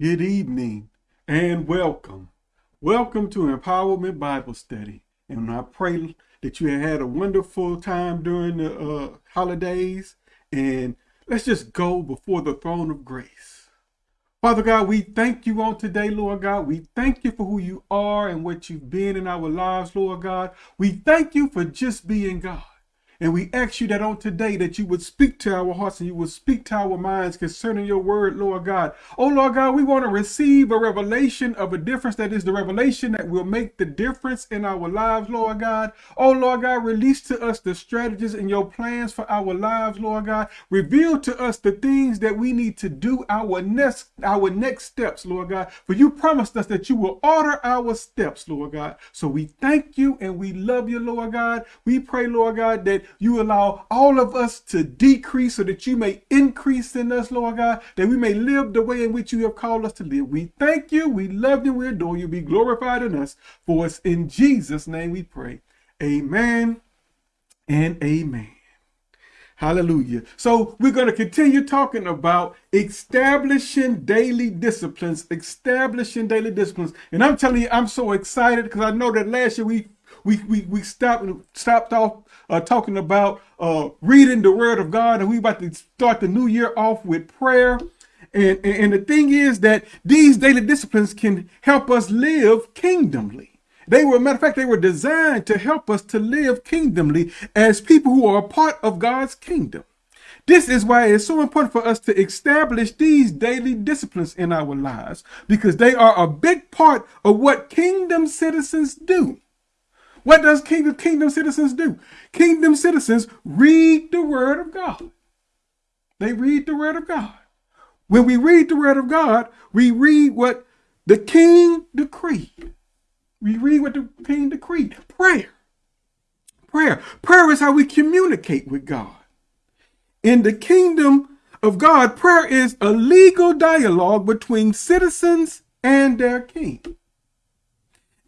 Good evening and welcome. Welcome to Empowerment Bible Study. And I pray that you had a wonderful time during the uh, holidays. And let's just go before the throne of grace. Father God, we thank you on today, Lord God. We thank you for who you are and what you've been in our lives, Lord God. We thank you for just being God. And we ask you that on today that you would speak to our hearts and you would speak to our minds concerning your word, Lord God. Oh, Lord God, we want to receive a revelation of a difference that is the revelation that will make the difference in our lives, Lord God. Oh, Lord God, release to us the strategies and your plans for our lives, Lord God. Reveal to us the things that we need to do, our next, our next steps, Lord God. For you promised us that you will order our steps, Lord God. So we thank you and we love you, Lord God. We pray, Lord God, that you allow all of us to decrease so that you may increase in us, Lord God, that we may live the way in which you have called us to live. We thank you, we love you, we adore you. Be glorified in us. For it's in Jesus' name we pray. Amen and amen. Hallelujah. So we're going to continue talking about establishing daily disciplines, establishing daily disciplines. And I'm telling you, I'm so excited because I know that last year we we we, we stopped stopped off uh, talking about uh, reading the Word of God, and we about to start the new year off with prayer. And, and, and the thing is that these daily disciplines can help us live kingdomly. They were, matter of fact, they were designed to help us to live kingdomly as people who are a part of God's kingdom. This is why it's so important for us to establish these daily disciplines in our lives because they are a big part of what kingdom citizens do. What does kingdom kingdom citizens do? Kingdom citizens read the word of God. They read the word of God. When we read the word of God, we read what the king decreed. We read what the king decreed. Prayer. Prayer. Prayer is how we communicate with God. In the kingdom of God, prayer is a legal dialogue between citizens and their king.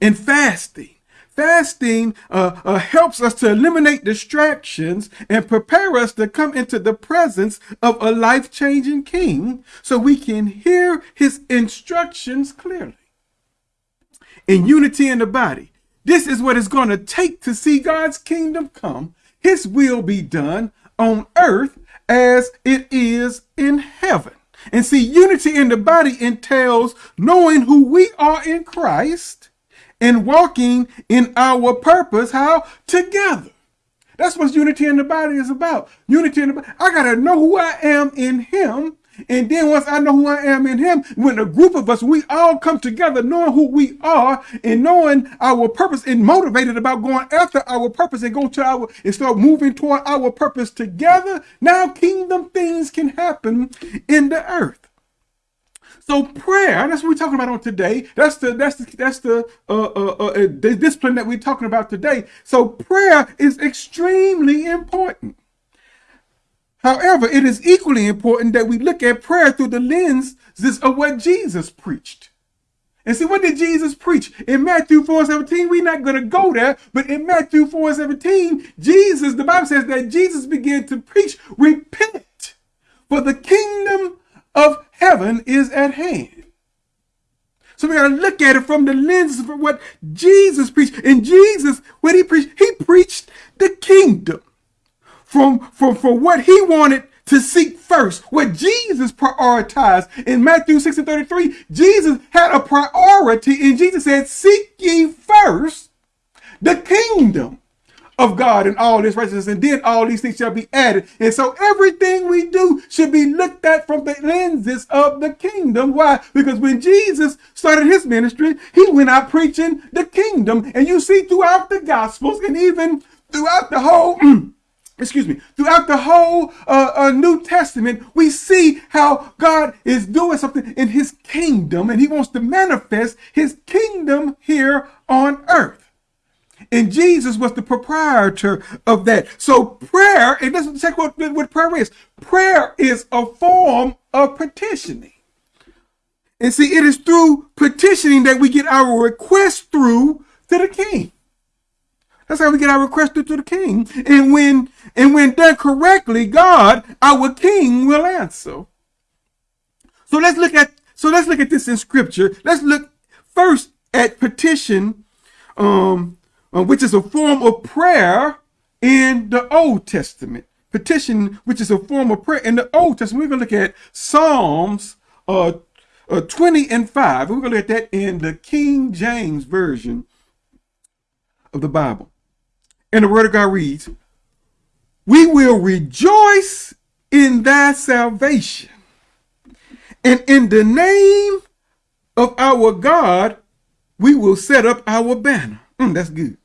In fasting, Fasting uh, uh, helps us to eliminate distractions and prepare us to come into the presence of a life-changing king so we can hear his instructions clearly. In unity in the body, this is what it's going to take to see God's kingdom come, his will be done on earth as it is in heaven. And see, unity in the body entails knowing who we are in Christ and walking in our purpose, how? Together. That's what unity in the body is about. Unity in the body. I got to know who I am in him. And then once I know who I am in him, when a group of us, we all come together knowing who we are and knowing our purpose and motivated about going after our purpose and go to our and start moving toward our purpose together. Now kingdom things can happen in the earth. So prayer, that's what we're talking about on today. That's the that's the that's the uh, uh, uh, uh, the discipline that we're talking about today. So prayer is extremely important. However, it is equally important that we look at prayer through the lens of what Jesus preached. And see, what did Jesus preach? In Matthew 4 17, we're not going to go there, but in Matthew 4 17, Jesus, the Bible says that Jesus began to preach, repent, for the kingdom of heaven is at hand. So we got to look at it from the lens of what Jesus preached. And Jesus, what he preached, he preached the kingdom from, from, from what he wanted to seek first, what Jesus prioritized. In Matthew 6 and 33, Jesus had a priority, and Jesus said, Seek ye first the kingdom of God and all this righteousness, and then all these things shall be added. And so everything we do should be looked at from the lenses of the kingdom. Why? Because when Jesus started his ministry, he went out preaching the kingdom. And you see throughout the gospels and even throughout the whole excuse me, throughout the whole uh, uh, New Testament, we see how God is doing something in his kingdom and he wants to manifest his kingdom here on earth. And Jesus was the proprietor of that. So prayer, and let's check what, what prayer is. Prayer is a form of petitioning. And see, it is through petitioning that we get our request through to the king. That's how we get our request through to the king. And when and when done correctly, God, our king, will answer. So let's look at So let's look at this in scripture. Let's look first at petition, um, which is a form of prayer in the Old Testament. Petition, which is a form of prayer in the Old Testament. We're going to look at Psalms uh, uh, 20 and 5. We're going to look at that in the King James Version of the Bible. And the Word of God reads, We will rejoice in thy salvation, and in the name of our God, we will set up our banner. Mm, that's good.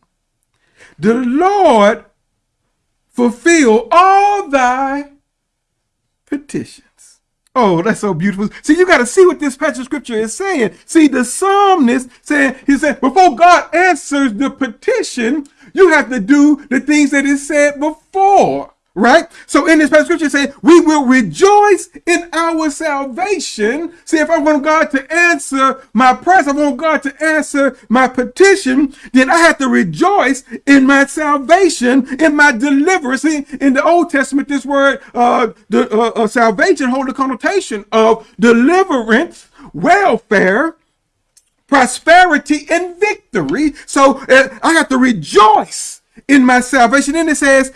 The Lord fulfill all thy petitions. Oh, that's so beautiful. See, you got to see what this passage of scripture is saying. See, the psalmist saying, he said, before God answers the petition, you have to do the things that is said before right? So in this passage scripture say, we will rejoice in our salvation. See, if I want God to answer my prayers, I want God to answer my petition, then I have to rejoice in my salvation, in my deliverance. See, in the Old Testament, this word, uh, the uh, uh, salvation hold a connotation of deliverance, welfare, prosperity, and victory. So uh, I have to rejoice in my salvation. And it says,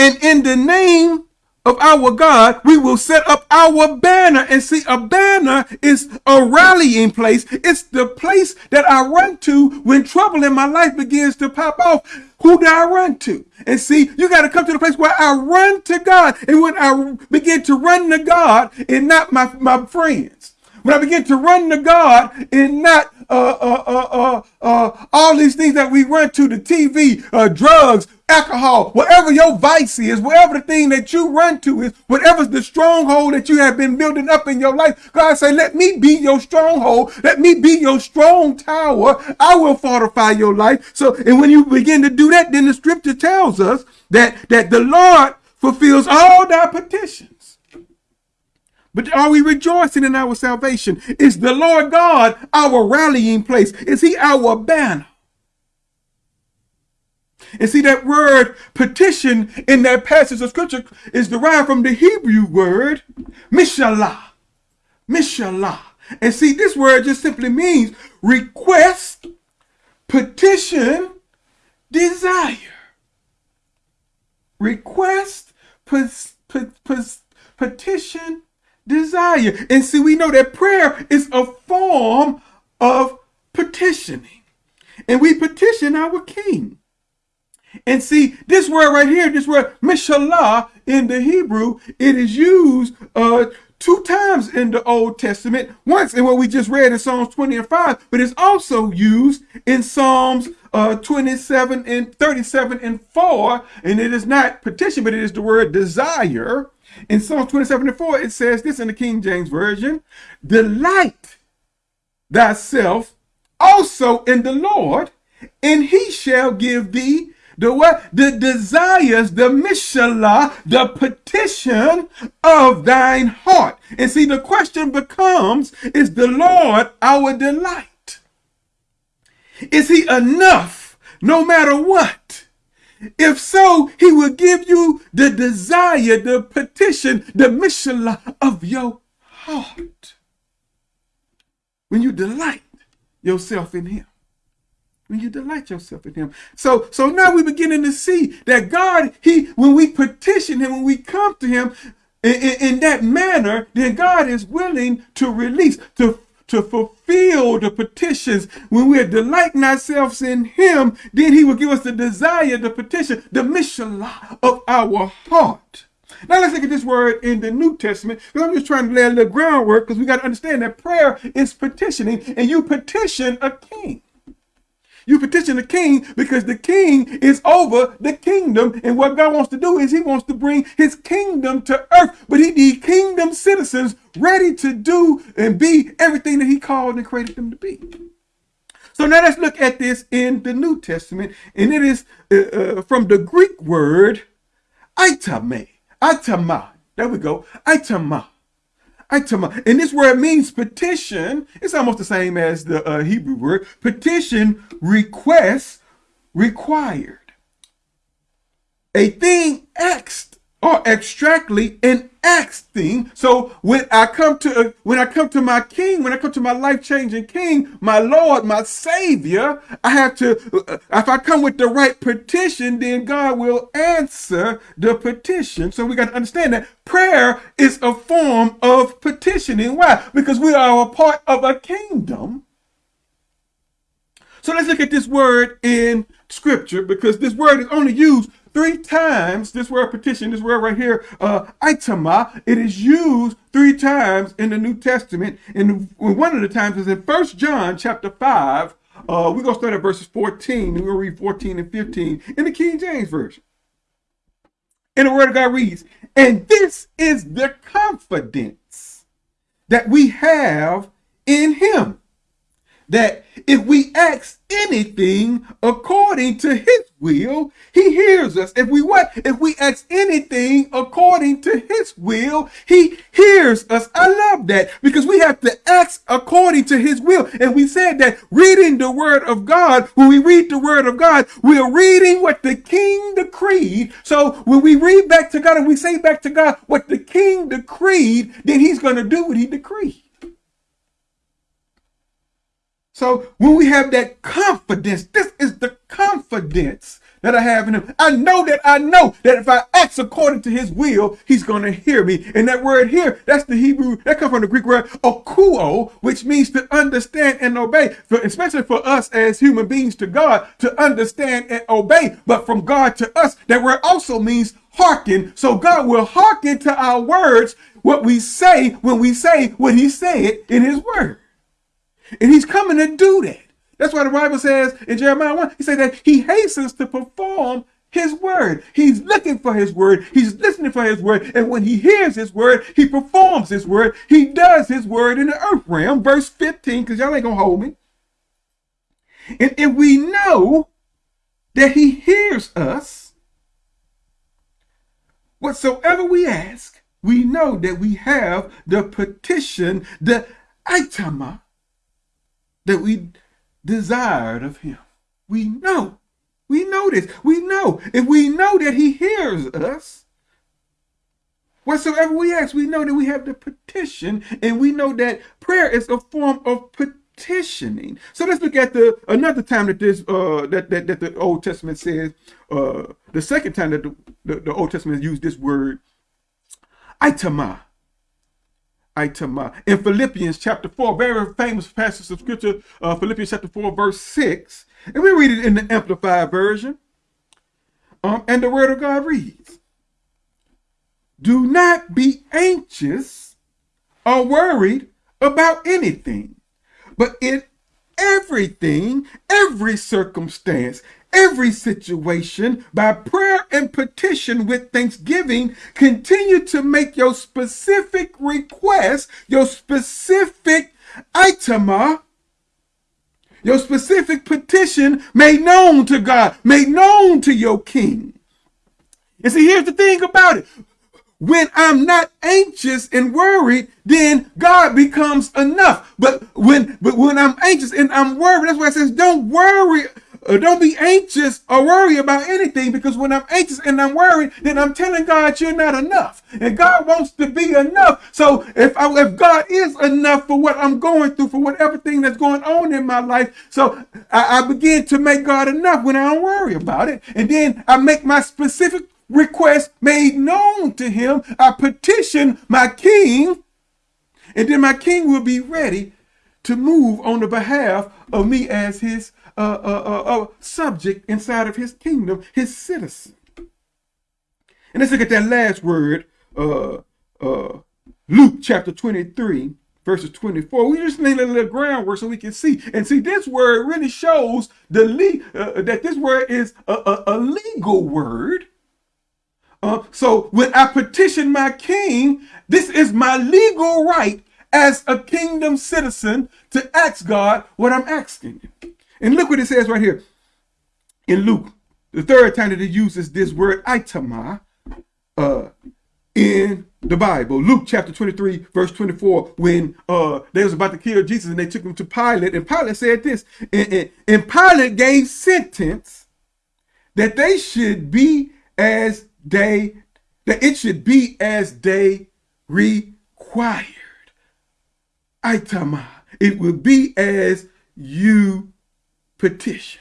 and in the name of our God, we will set up our banner. And see, a banner is a rallying place. It's the place that I run to when trouble in my life begins to pop off. Who do I run to? And see, you got to come to the place where I run to God. And when I begin to run to God and not my, my friends, when I begin to run to God and not uh, uh, uh, uh, uh, all these things that we run to, the TV, uh, drugs, alcohol, whatever your vice is, whatever the thing that you run to is, whatever's the stronghold that you have been building up in your life, God say, let me be your stronghold. Let me be your strong tower. I will fortify your life. So, and when you begin to do that, then the scripture tells us that, that the Lord fulfills all thy petitions. But are we rejoicing in our salvation? Is the Lord God our rallying place? Is he our banner? And see that word petition in that passage of scripture is derived from the Hebrew word mishalah. Mishalah. And see, this word just simply means request, petition, desire. Request, petition, desire. And see, we know that prayer is a form of petitioning. And we petition our king. And see, this word right here, this word mishalah in the Hebrew, it is used uh, two times in the Old Testament. Once in what we just read in Psalms 20 and 5, but it's also used in Psalms uh, 27 and 37 and 4. And it is not petition, but it is the word desire. In Psalms 27 and 4, it says this in the King James Version Delight thyself also in the Lord, and he shall give thee the what? The desires, the mishalah, the petition of thine heart. And see, the question becomes, is the Lord our delight? Is he enough no matter what? If so, he will give you the desire, the petition, the mishalah of your heart. When you delight yourself in him when you delight yourself in him. So, so now we're beginning to see that God, he, when we petition him, when we come to him in, in, in that manner, then God is willing to release, to to fulfill the petitions when we're delighting ourselves in him then he will give us the desire the petition the mishalah of our heart now let's look at this word in the New Testament because I'm just trying to lay a little groundwork because we got to understand that prayer is petitioning and you petition a king. You petition the king because the king is over the kingdom. And what God wants to do is he wants to bring his kingdom to earth. But he needs kingdom citizens ready to do and be everything that he called and created them to be. So now let's look at this in the New Testament. And it is uh, uh, from the Greek word itame. Itama. There we go. Itama. Itama. And this word means petition. It's almost the same as the uh, Hebrew word. Petition, request, required. A thing asked or abstractly an acts thing. So when I come to uh, when I come to my King, when I come to my life changing King, my Lord, my Savior, I have to. Uh, if I come with the right petition, then God will answer the petition. So we got to understand that prayer is a form of petitioning. Why? Because we are a part of a kingdom. So let's look at this word in Scripture because this word is only used three times this word petition, this word right here, uh, itama, it is used three times in the New Testament. And one of the times is in First John chapter 5. Uh, we're going to start at verses 14, and we're going to read 14 and 15 in the King James Version. And the word of God reads, And this is the confidence that we have in him that if we ask anything according to his will, he hears us. If we what? If we ask anything according to his will, he hears us. I love that because we have to ask according to his will. And we said that reading the word of God, when we read the word of God, we are reading what the king decreed. So when we read back to God and we say back to God what the king decreed, then he's going to do what he decreed. So when we have that confidence, this is the confidence that I have in him. I know that I know that if I act according to his will, he's going to hear me. And that word here, that's the Hebrew, that comes from the Greek word akuo, which means to understand and obey, for, especially for us as human beings to God, to understand and obey. But from God to us, that word also means hearken. So God will hearken to our words, what we say when we say what he said in his word. And he's coming to do that. That's why the Bible says in Jeremiah 1, he said that he hastens to perform his word. He's looking for his word. He's listening for his word. And when he hears his word, he performs his word. He does his word in the earth realm. Verse 15, because y'all ain't going to hold me. And if we know that he hears us, whatsoever we ask, we know that we have the petition, the itama, that we desired of him. We know. We know this. We know. If we know that he hears us, whatsoever we ask, we know that we have the petition, and we know that prayer is a form of petitioning. So let's look at the another time that this uh that that, that the Old Testament says uh the second time that the, the, the Old Testament used this word itama. Item in Philippians chapter 4, very famous passage of scripture, uh, Philippians chapter 4, verse 6. And we read it in the Amplified Version. Um, and the word of God reads, Do not be anxious or worried about anything, but in everything, every circumstance, every situation by prayer and petition with thanksgiving. Continue to make your specific request, your specific itema, your specific petition made known to God, made known to your king. And see, here's the thing about it. When I'm not anxious and worried, then God becomes enough. But when but when I'm anxious and I'm worried, that's why it says, don't worry uh, Uh, don't be anxious or worry about anything because when I'm anxious and I'm worried, then I'm telling God you're not enough. And God wants to be enough. So if I, if God is enough for what I'm going through, for whatever thing that's going on in my life, so I, I begin to make God enough when I don't worry about it. And then I make my specific request made known to him. I petition my king, and then my king will be ready to move on the behalf of me as his a, a, a, subject inside of his kingdom, his citizen. And let's look at that last word, uh, uh, Luke chapter 23, verses 24. We just need a little groundwork so we can see. And see, this word really shows the le- uh, that this word is a, a, a legal word. Uh, so when I petition my king, this is my legal right as a kingdom citizen to ask God what I'm asking. And look what it says right here in Luke, the third time that it uses this word itama uh, in the Bible. Luke chapter 23, verse 24, when uh, they was about to kill Jesus and they took him to Pilate. And Pilate said this, and, and, and Pilate gave sentence that they should be as they that it should be as they required. Aitama. It will be as you petition.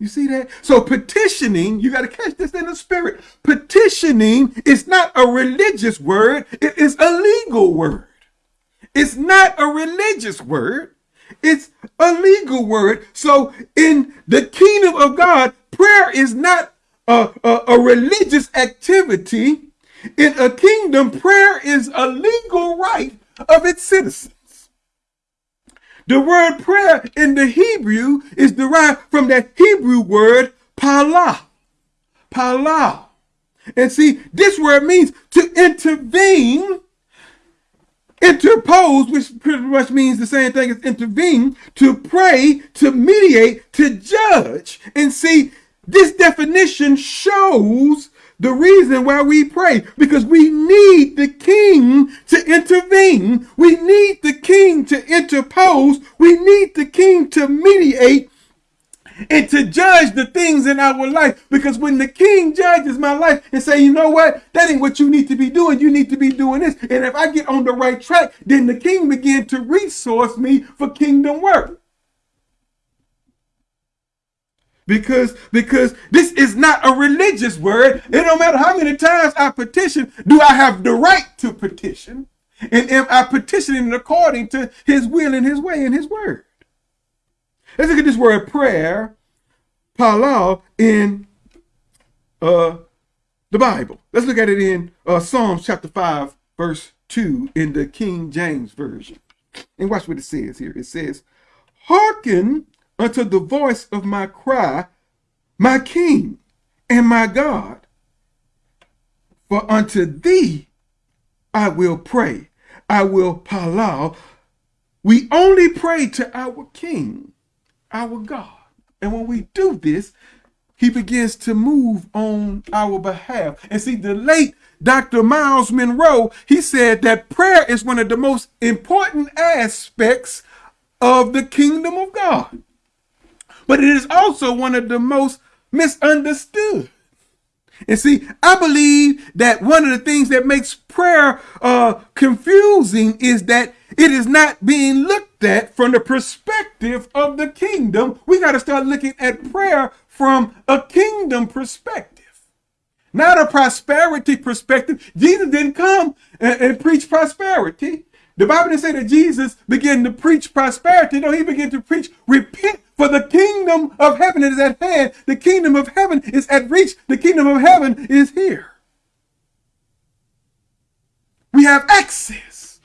You see that? So petitioning, you got to catch this in the spirit. Petitioning is not a religious word. It is a legal word. It's not a religious word. It's a legal word. So in the kingdom of God, prayer is not a, a, a religious activity. In a kingdom, prayer is a legal right of its citizens. The word prayer in the Hebrew is derived from that Hebrew word pala. Pala. And see, this word means to intervene, interpose, which pretty much means the same thing as intervene, to pray, to mediate, to judge. And see, this definition shows the reason why we pray, because we need the king to intervene. We need the king to interpose. We need the king to mediate and to judge the things in our life. Because when the king judges my life and say, you know what, that ain't what you need to be doing. You need to be doing this. And if I get on the right track, then the king begin to resource me for kingdom work because because this is not a religious word. It don't matter how many times I petition, do I have the right to petition? And am I petitioning according to his will and his way and his word? Let's look at this word prayer, palal, in uh, the Bible. Let's look at it in uh, Psalms chapter 5, verse 2 in the King James Version. And watch what it says here. It says, Hearken unto the voice of my cry, my King and my God. For unto thee I will pray. I will palau. We only pray to our King, our God. And when we do this, he begins to move on our behalf. And see, the late Dr. Myles Munroe, he said that prayer is one of the most important aspects of the kingdom of God but it is also one of the most misunderstood. And see, I believe that one of the things that makes prayer uh, confusing is that it is not being looked at from the perspective of the kingdom. We got to start looking at prayer from a kingdom perspective, not a prosperity perspective. Jesus didn't come and, and preach prosperity. The Bible didn't say that Jesus began to preach prosperity. No, he began to preach repent for the kingdom of heaven is at hand. The kingdom of heaven is at reach. The kingdom of heaven is here. We have access.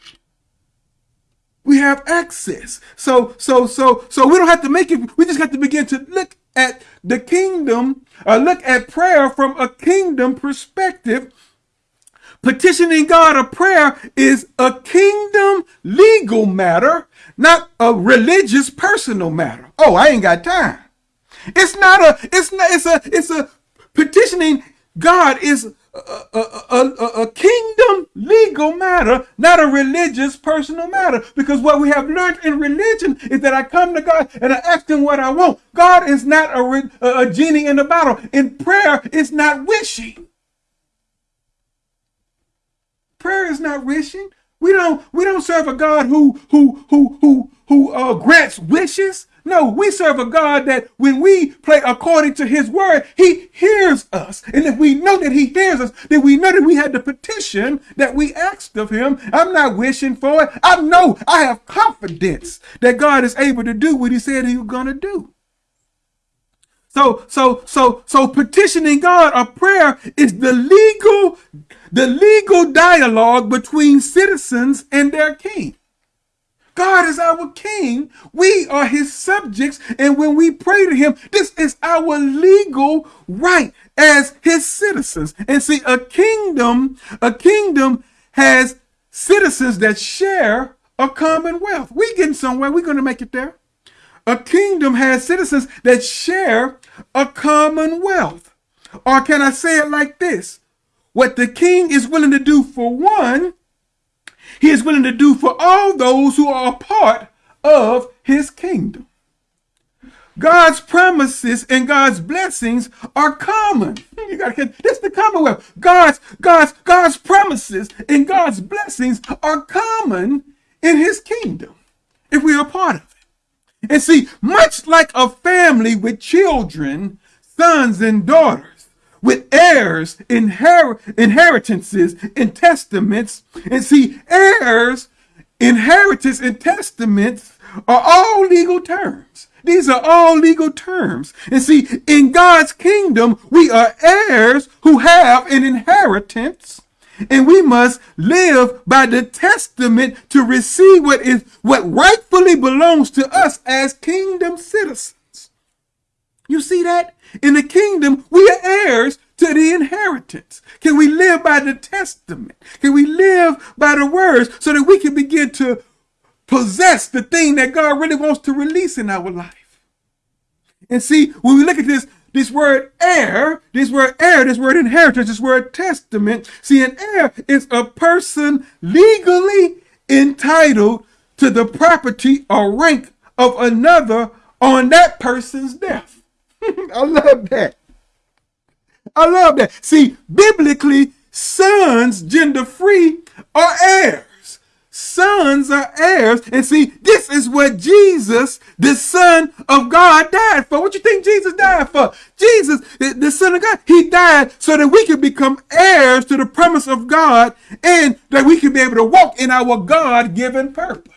We have access. So, so, so, so we don't have to make it. We just have to begin to look at the kingdom, or look at prayer from a kingdom perspective Petitioning God a prayer is a kingdom legal matter, not a religious personal matter. Oh, I ain't got time. It's not a, it's not, it's a, it's a petitioning God is a, a, a, a, kingdom legal matter, not a religious personal matter. Because what we have learned in religion is that I come to God and I ask him what I want. God is not a, a genie in the bottle. In prayer, it's not wishing. Prayer is not wishing. We don't we don't serve a God who who who who who uh, grants wishes. No, we serve a God that when we pray according to his word, he hears us. And if we know that he hears us, then we know that we had the petition that we asked of him. I'm not wishing for it. I know I have confidence that God is able to do what he said he was going to do. So, so, so, so petitioning God a prayer is the legal, the legal dialogue between citizens and their king. God is our king. We are his subjects. And when we pray to him, this is our legal right as his citizens. And see, a kingdom, a kingdom has citizens that share a commonwealth. We getting somewhere. We're going to make it there. A kingdom has citizens that share a commonwealth. Or can I say it like this? What the king is willing to do for one, he is willing to do for all those who are a part of his kingdom. God's promises and God's blessings are common. You gotta get this the commonwealth. God's God's God's promises and God's blessings are common in his kingdom if we are part of it. And see, much like a family with children, sons and daughters, with heirs, inher- inheritances, and testaments, and see, heirs, inheritance, and testaments are all legal terms. These are all legal terms. And see, in God's kingdom, we are heirs who have an inheritance and we must live by the testament to receive what is what rightfully belongs to us as kingdom citizens. You see that? In the kingdom, we are heirs to the inheritance. Can we live by the testament? Can we live by the words so that we can begin to possess the thing that God really wants to release in our life? And see, when we look at this, this word heir, this word heir, this word inheritance, this word testament. See, an heir is a person legally entitled to the property or rank of another on that person's death. I love that. I love that. See, biblically, sons, gender free, are heirs sons are heirs. And see, this is what Jesus, the Son of God, died for. What you think Jesus died for? Jesus, the Son of God, he died so that we could become heirs to the promise of God and that we could be able to walk in our God-given purpose.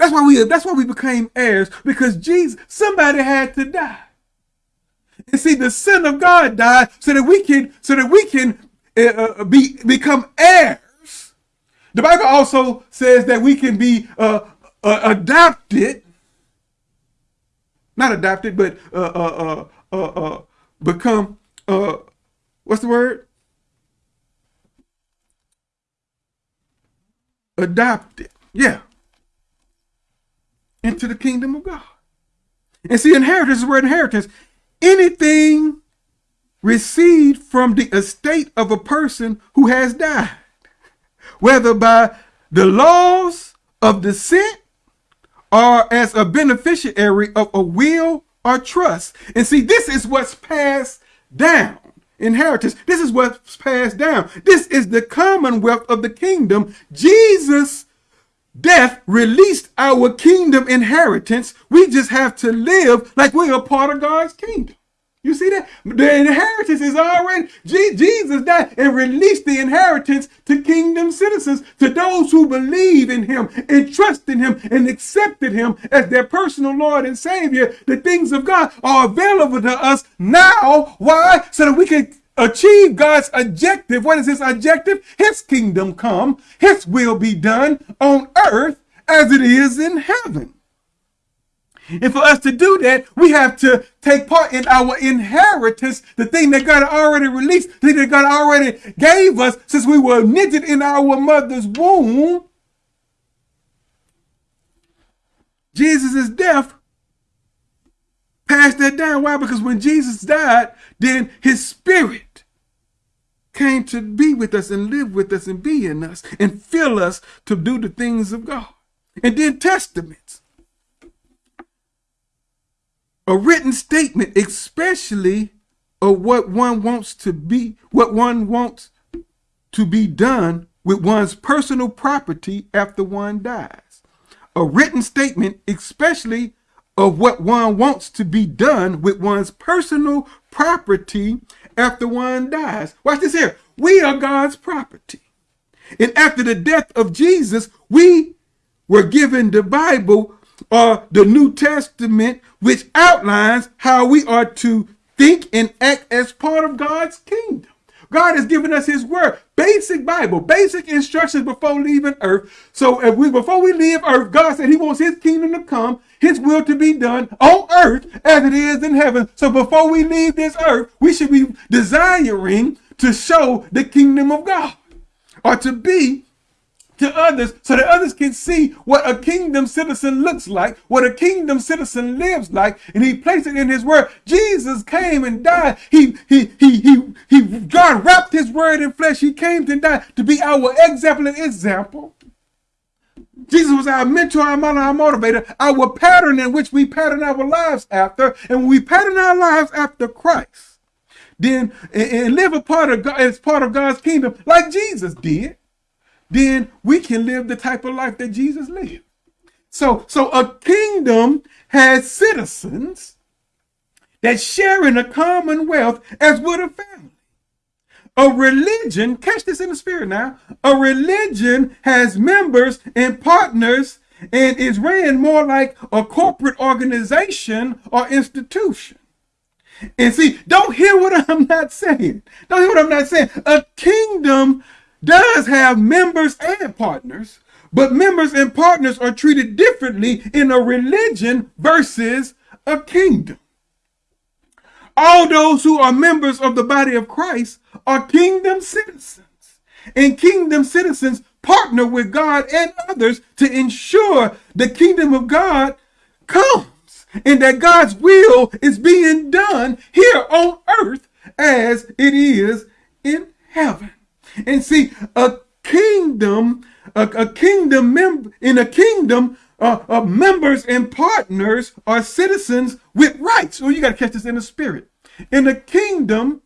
That's why we that's why we became heirs because Jesus somebody had to die. And see, the Son of God died so that we can so that we can uh, uh be become heirs the Bible also says that we can be uh, uh, adopted, not adopted, but uh, uh, uh, uh, uh become, uh, what's the word? Adopted. Yeah. Into the kingdom of God. And see, inheritance is where inheritance. Anything received from the estate of a person who has died whether by the laws of descent or as a beneficiary of a will or trust. And see, this is what's passed down. Inheritance. This is what's passed down. This is the commonwealth of the kingdom. Jesus' death released our kingdom inheritance. We just have to live like we're a part of God's kingdom. You see that? The inheritance is already, Jesus died and released the inheritance to kingdom citizens, to those who believe in him and trust in him and accepted him as their personal Lord and Savior. The things of God are available to us now. Why? So that we can achieve God's objective. What is his objective? His kingdom come, his will be done on earth as it is in heaven. And for us to do that, we have to take part in our inheritance, the thing that God already released, the thing that God already gave us since we were knitted in our mother's womb. Jesus' death passed that down. Why? Because when Jesus died, then his spirit came to be with us and live with us and be in us and fill us to do the things of God. And then testaments a written statement, especially of what one wants to be, what one wants to be done with one's personal property after one dies. A written statement, especially of what one wants to be done with one's personal property after one dies. Watch this here. We are God's property. And after the death of Jesus, we were given the Bible or the New Testament, which outlines how we are to think and act as part of God's kingdom. God has given us his word, basic Bible, basic instructions before leaving earth. So if we before we leave earth, God said he wants his kingdom to come, his will to be done on earth as it is in heaven. So before we leave this earth, we should be desiring to show the kingdom of God or to be to others so that others can see what a kingdom citizen looks like, what a kingdom citizen lives like, and he placed it in his word. Jesus came and died. He, he, he, he, he, God wrapped his word in flesh. He came to die to be our example and example Jesus was our mentor, our model, our motivator, our pattern in which we pattern our lives after. And when we pattern our lives after Christ, then and live a part of God as part of God's kingdom, like Jesus did, then we can live the type of life that Jesus lived. So, so a kingdom has citizens that share in a commonwealth as would a family. A religion, catch this in the spirit now, a religion has members and partners and is ran more like a corporate organization or institution. And see, don't hear what I'm not saying. Don't hear what I'm not saying. A kingdom does have members and partners, but members and partners are treated differently in a religion versus a kingdom. All those who are members of the body of Christ are kingdom citizens. And kingdom citizens partner with God and others to ensure the kingdom of God comes and that God's will is being done here on earth as it is in heaven. And see, a kingdom, a, a kingdom member in a kingdom, uh, uh, members and partners are citizens with rights. Oh, you got to catch this in the spirit. In a kingdom,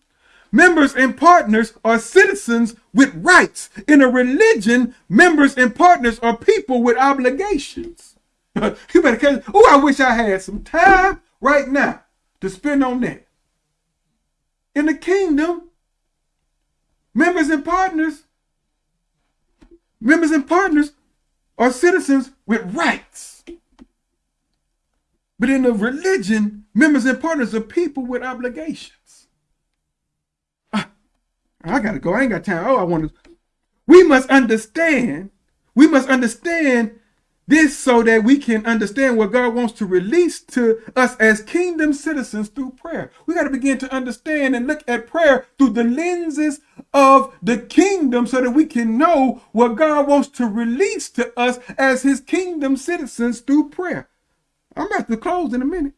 members and partners are citizens with rights. In a religion, members and partners are people with obligations. you better. Oh, I wish I had some time right now to spend on that. In the kingdom, members and partners, members and partners are citizens with rights. But in a religion, members and partners are people with obligations. Ah, I gotta go. I ain't got time. Oh, I want to. We must understand. We must understand this so that we can understand what God wants to release to us as kingdom citizens through prayer. We got to begin to understand and look at prayer through the lenses of the kingdom so that we can know what God wants to release to us as his kingdom citizens through prayer. I'm about to close in a minute.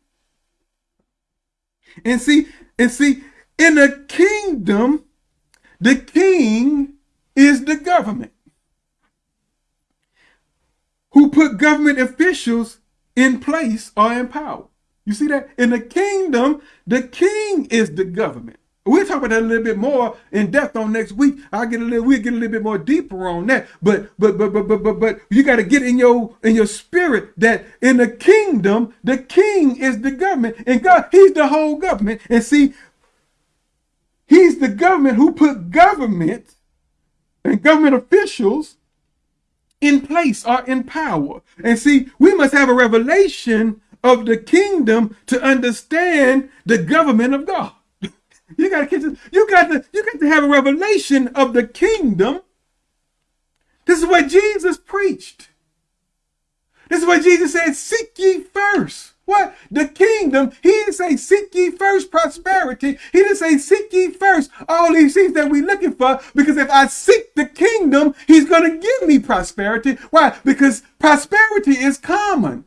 And see, and see, in a kingdom, the king is the government who put government officials in place or in power. You see that? In the kingdom, the king is the government. We'll talk about that a little bit more in depth on next week. I'll get a little, we'll get a little bit more deeper on that. But but but but but but but you got to get in your in your spirit that in the kingdom, the king is the government. And God, he's the whole government. And see, he's the government who put government and government officials in place or in power. And see, we must have a revelation of the kingdom to understand the government of God. you catch this. You got to you got to have a revelation of the kingdom. This is what Jesus preached. This is what Jesus said, seek ye first. What? The kingdom. He didn't say seek ye first prosperity. He didn't say seek ye first all these things that we're looking for. Because if I seek the kingdom, he's going to give me prosperity. Why? Because prosperity is common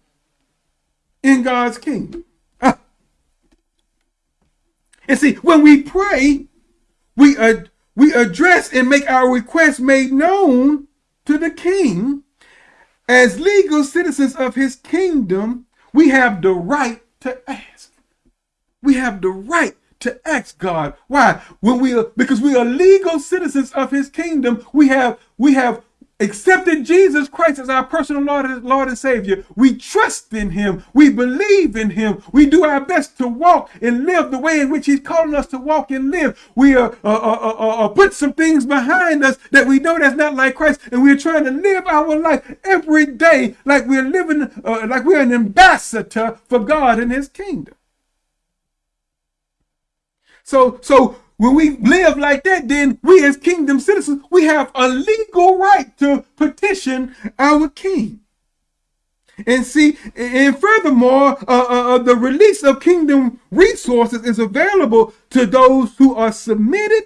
in God's kingdom. And see, when we pray, we, ad we address and make our requests made known to the king as legal citizens of his kingdom we have the right to ask. We have the right to ask God. Why? When we are because we are legal citizens of his kingdom, we have we have accepted Jesus Christ as our personal Lord, Lord and Savior. We trust in him. We believe in him. We do our best to walk and live the way in which he's calling us to walk and live. We are uh, uh, uh, uh, put some things behind us that we know that's not like Christ. And we're trying to live our life every day like we're living, like we're an ambassador for God and his kingdom. So, so when we live like that, then we as kingdom citizens, we have a legal right to petition our king. And see, and furthermore, uh, uh, uh, the release of kingdom resources is available to those who are submitted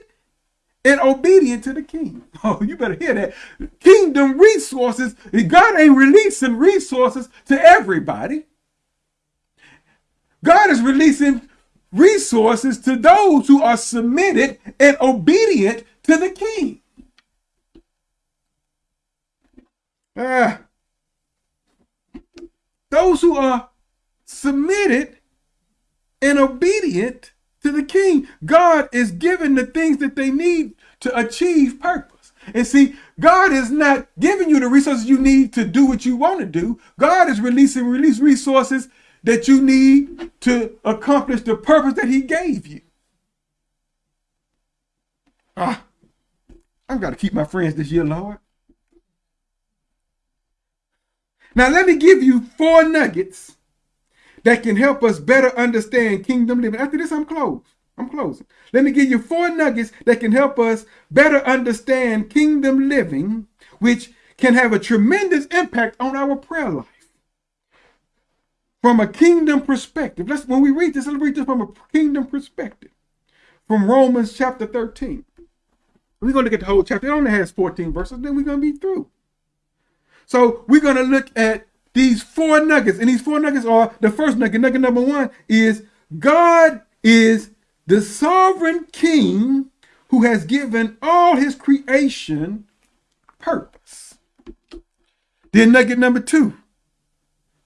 and obedient to the king. Oh, you better hear that. Kingdom resources, God ain't releasing resources to everybody. God is releasing resources to those who are submitted and obedient to the king. Ah, those who are submitted and obedient to the king. God is giving the things that they need to achieve purpose. And see, God is not giving you the resources you need to do what you want to do. God is releasing release resources that you need to accomplish the purpose that he gave you. Ah, I've got to keep my friends this year, Lord. Now, let me give you four nuggets that can help us better understand kingdom living. After this, I'm closed. I'm closing. Let me give you four nuggets that can help us better understand kingdom living, which can have a tremendous impact on our prayer life. From a kingdom perspective, let's when we read this, let's read this from a kingdom perspective. From Romans chapter 13. We're going to at the whole chapter. It only has 14 verses, then we're going to be through. So we're going to look at these four nuggets. And these four nuggets are the first nugget. Nugget number one is God is the sovereign king who has given all his creation purpose. Then nugget number two,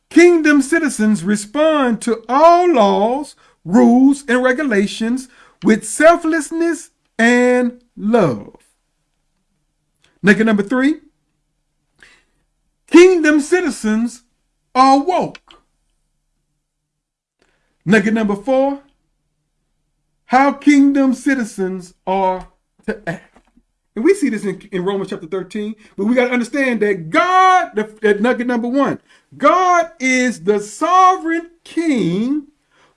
kingdom citizens respond to all laws, rules, and regulations with selflessness and love. Nugget number three, kingdom citizens are woke. Nugget number four, how kingdom citizens are to act. And we see this in, in Romans chapter 13, but we got to understand that God, that nugget number one, God is the sovereign king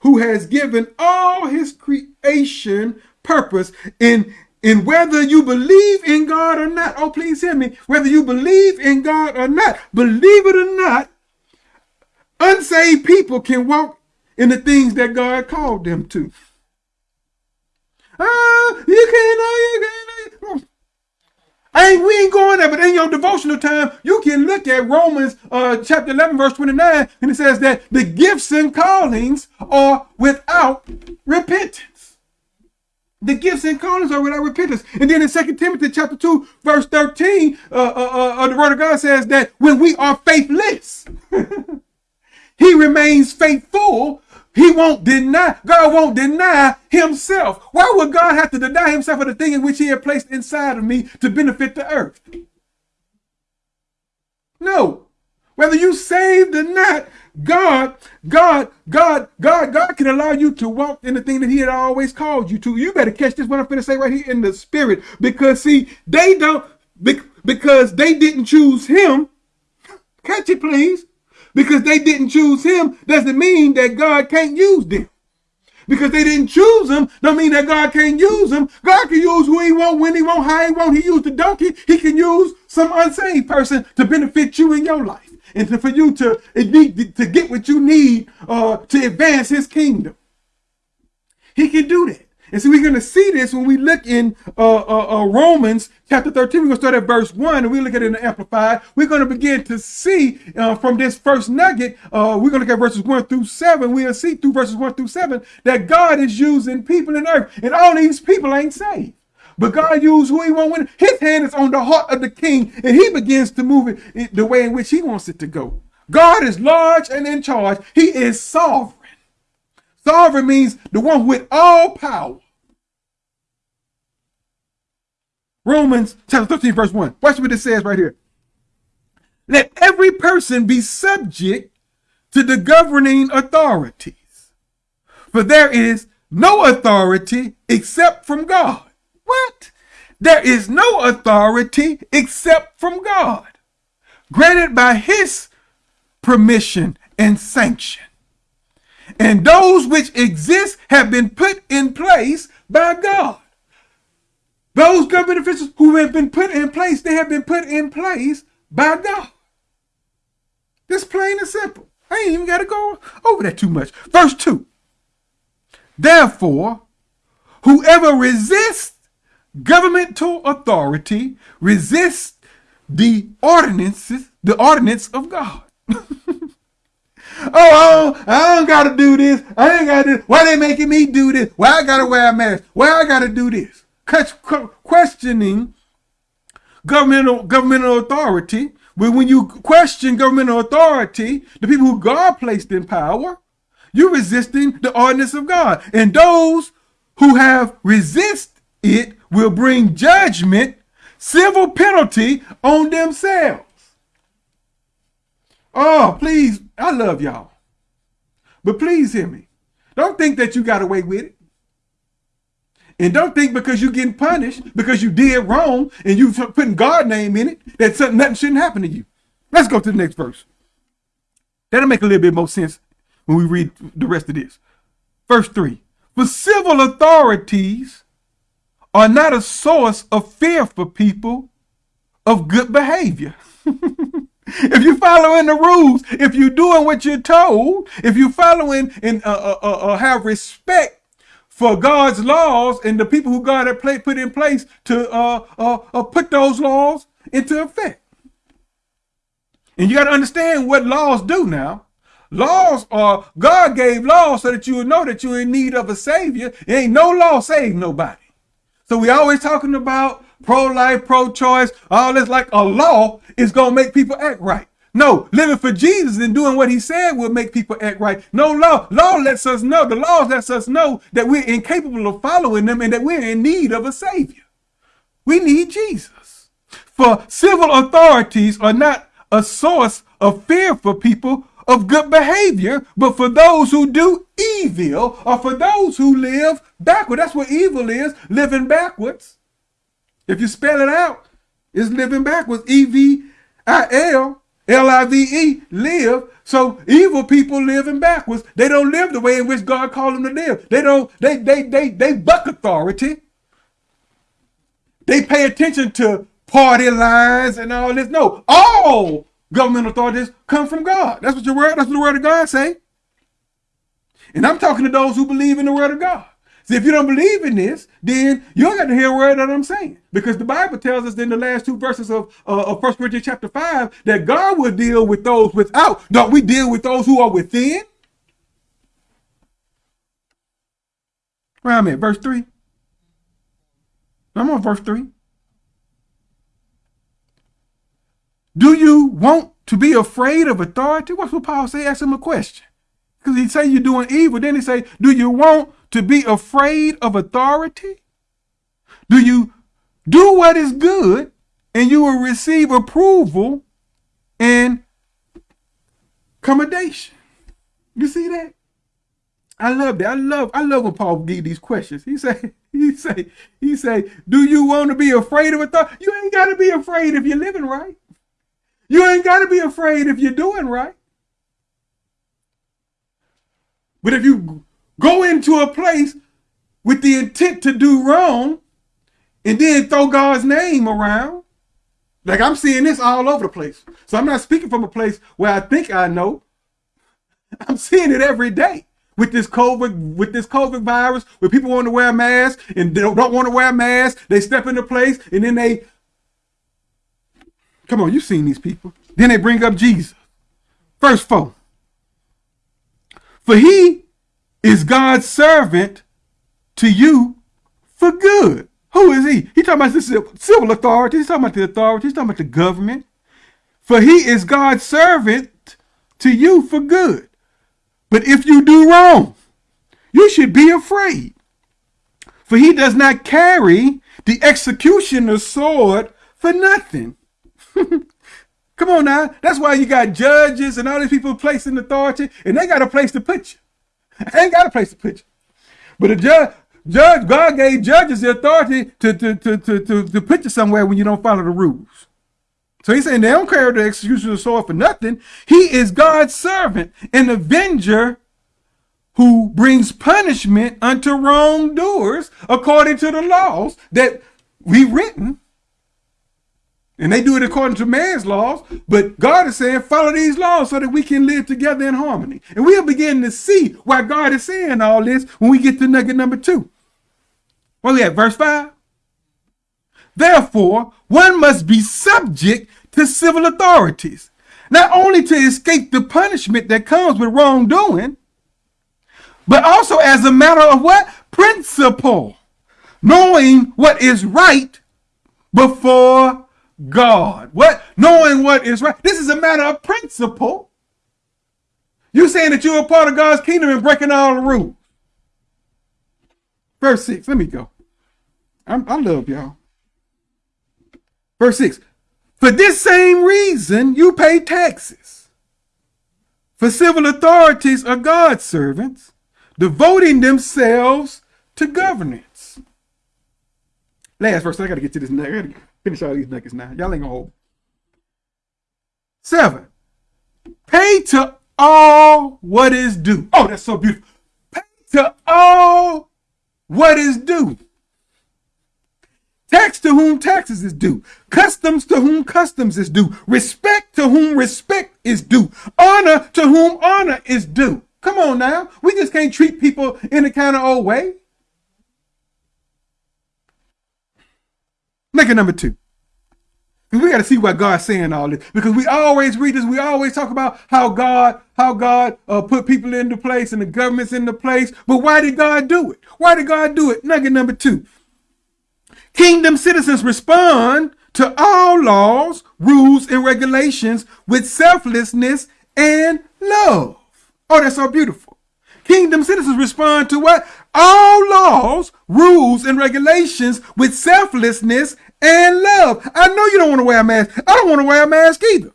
who has given all his creation purpose in in whether you believe in God or not. Oh, please hear me. Whether you believe in God or not, believe it or not, unsaved people can walk in the things that God called them to. Ah, you can't know, you can't. I ain't, we ain't going there, but in your devotional time, you can look at Romans uh, chapter 11, verse 29, and it says that the gifts and callings are without repentance. The gifts and callings are without repentance. And then in 2 Timothy chapter 2, verse 13, uh, uh, uh, the word of God says that when we are faithless, he remains faithful he won't deny, God won't deny himself. Why would God have to deny himself of the thing in which he had placed inside of me to benefit the earth? No. Whether you saved or not, God, God, God, God, God can allow you to walk in the thing that he had always called you to. You better catch this what I'm going to say right here in the spirit. Because see, they don't, because they didn't choose him. Catch it, please because they didn't choose him doesn't mean that God can't use them. Because they didn't choose him, don't mean that God can't use them. God can use who he want, when he want, how he want. He used the donkey. He can use some unsaved person to benefit you in your life and to, for you to, to get what you need uh, to advance his kingdom. He can do that. And so we're going to see this when we look in uh, uh, uh, Romans chapter 13. We're going to start at verse 1 and we look at it in the Amplified. We're going to begin to see uh, from this first nugget, uh, we're going to at verses 1 through 7. We'll see through verses 1 through 7 that God is using people in earth. And all these people ain't saved. But God used who he wants. His hand is on the heart of the king and he begins to move it the way in which he wants it to go. God is large and in charge. He is sovereign. Sovereign means the one with all power. Romans chapter 13, verse 1. Watch what it says right here. Let every person be subject to the governing authorities. For there is no authority except from God. What? There is no authority except from God, granted by his permission and sanction. And those which exist have been put in place by God. Those government officials who have been put in place, they have been put in place by God. This plain and simple. I ain't even got to go over that too much. Verse 2. Therefore, whoever resists governmental authority resists the ordinances, the ordinance of God. oh, oh, I don't got to do this. I ain't got to do Why they making me do this? Why I got to wear a mask? Why I got to do this? Questioning governmental governmental authority But when you question governmental authority, the people who God placed in power, you're resisting the ordinance of God. And those who have resist it will bring judgment, civil penalty on themselves. Oh, please, I love y'all. But please hear me. Don't think that you got away with it. And don't think because you're getting punished, because you did wrong, and you putting God name in it, that something, nothing shouldn't happen to you. Let's go to the next verse. That'll make a little bit more sense when we read the rest of this. Verse 3. For civil authorities are not a source of fear for people of good behavior. if you're following the rules, if you're doing what you're told, if you're following and uh, uh, uh, uh have respect for God's laws and the people who God had put in place to uh, uh, uh, put those laws into effect. And you got to understand what laws do now. Laws are, God gave laws so that you would know that you're in need of a savior. ain't no law save nobody. So we always talking about pro-life, pro-choice, all this like a law is going to make people act right. No, living for Jesus and doing what he said will make people act right. No law. Law lets us know, the law lets us know that we're incapable of following them and that we're in need of a savior. We need Jesus. For civil authorities are not a source of fear for people of good behavior, but for those who do evil or for those who live backward. That's what evil is, living backwards. If you spell it out, it's living backwards. E-V-I-L L-I-V-E, live. So evil people living backwards. They don't live the way in which God called them to live. They don't, they, they, they, they buck authority. They pay attention to party lines and all this. No, all government authorities come from God. That's what your word, that's what the word of God say. And I'm talking to those who believe in the word of God. See, if you don't believe in this, then you don't got to hear a word that I'm saying. Because the Bible tells us in the last two verses of, uh, of 1 Corinthians chapter 5 that God will deal with those without. Don't we deal with those who are within? Where I at? Verse 3. I'm on verse 3. Do you want to be afraid of authority? What's what Paul say? Ask him a question. Because he say you're doing evil. Then he say, do you want to be afraid of authority? Do you do what is good and you will receive approval and commendation? You see that? I love that. I love I love when Paul give these questions. He say, he say, he say, do you want to be afraid of authority? You ain't got to be afraid if you're living right. You ain't got to be afraid if you're doing right. But if you go into a place with the intent to do wrong and then throw God's name around. Like I'm seeing this all over the place. So I'm not speaking from a place where I think I know. I'm seeing it every day with this COVID, with this COVID virus, where people want to wear a mask and they don't, want to wear a mask. They step into place and then they, come on, you've seen these people. Then they bring up Jesus. Verse 4. For he is God's servant to you for good. Who is he? He talking about the civil authority. He's talking about the authority. He's talking about the government. For he is God's servant to you for good. But if you do wrong, you should be afraid. For he does not carry the executioner's sword for nothing. Come on now. That's why you got judges and all these people placed in authority, and they got a place to put you. Ain't got a place to put you. But a judge, judge, God gave judges the authority to, to, to, to, to, to put you somewhere when you don't follow the rules. So he's saying they don't carry the execution of the sword for nothing. He is God's servant, an avenger who brings punishment unto wrongdoers according to the laws that we written and they do it according to man's laws, but God is saying, follow these laws so that we can live together in harmony. And we'll begin to see why God is saying all this when we get to nugget number two. Where we at? Verse 5? Therefore, one must be subject to civil authorities, not only to escape the punishment that comes with wrongdoing, but also as a matter of what? Principle. Knowing what is right before God. What? Knowing what is right. This is a matter of principle. You saying that you're a part of God's kingdom and breaking all the rules. Verse 6. Let me go. I'm, i love y'all. Verse 6. For this same reason, you pay taxes. For civil authorities are God's servants, devoting themselves to governance. Last verse. I got to get to this. To finish all these nuggets now. Y'all ain't to hold. Seven. Pay to all what is due. Oh, that's so beautiful. Pay to all what is due. Tax to whom taxes is due. Customs to whom customs is due. Respect to whom respect is due. Honor to whom honor is due. Come on now. We just can't treat people in a kind of old way. Make it number two. We got to see what God's saying all this. Because we always read this. We always talk about how God, how God uh, put people into place and the government's into place. But why did God do it? Why did God do it? Nugget number two. Kingdom citizens respond to all laws, rules, and regulations with selflessness and love. Oh, that's so beautiful. Kingdom citizens respond to what? All laws, rules, and regulations with selflessness and love. I know you don't want to wear a mask. I don't want to wear a mask either.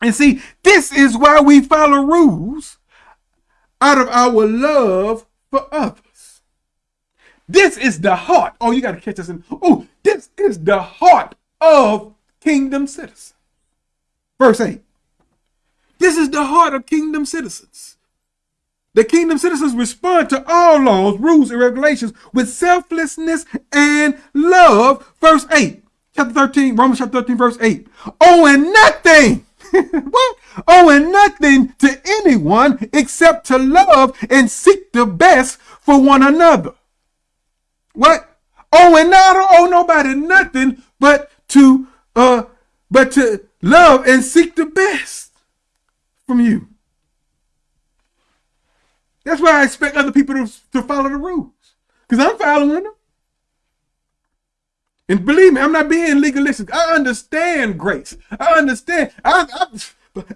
And see, this is why we follow rules out of our love for others. This is the heart. Oh, you got to catch us in. Oh, this is the heart of kingdom citizens. Verse 8. This is the heart of kingdom citizens. The kingdom citizens respond to all laws, rules, and regulations with selflessness and love. Verse 8, chapter 13, Romans chapter 13, verse 8. Owing nothing. what? Owing nothing to anyone except to love and seek the best for one another. What? Owing not owe nobody nothing but to uh but to love and seek the best from you. That's why I expect other people to, to follow the rules. Because I'm following them. And believe me, I'm not being legalistic. I understand grace. I understand. I, I,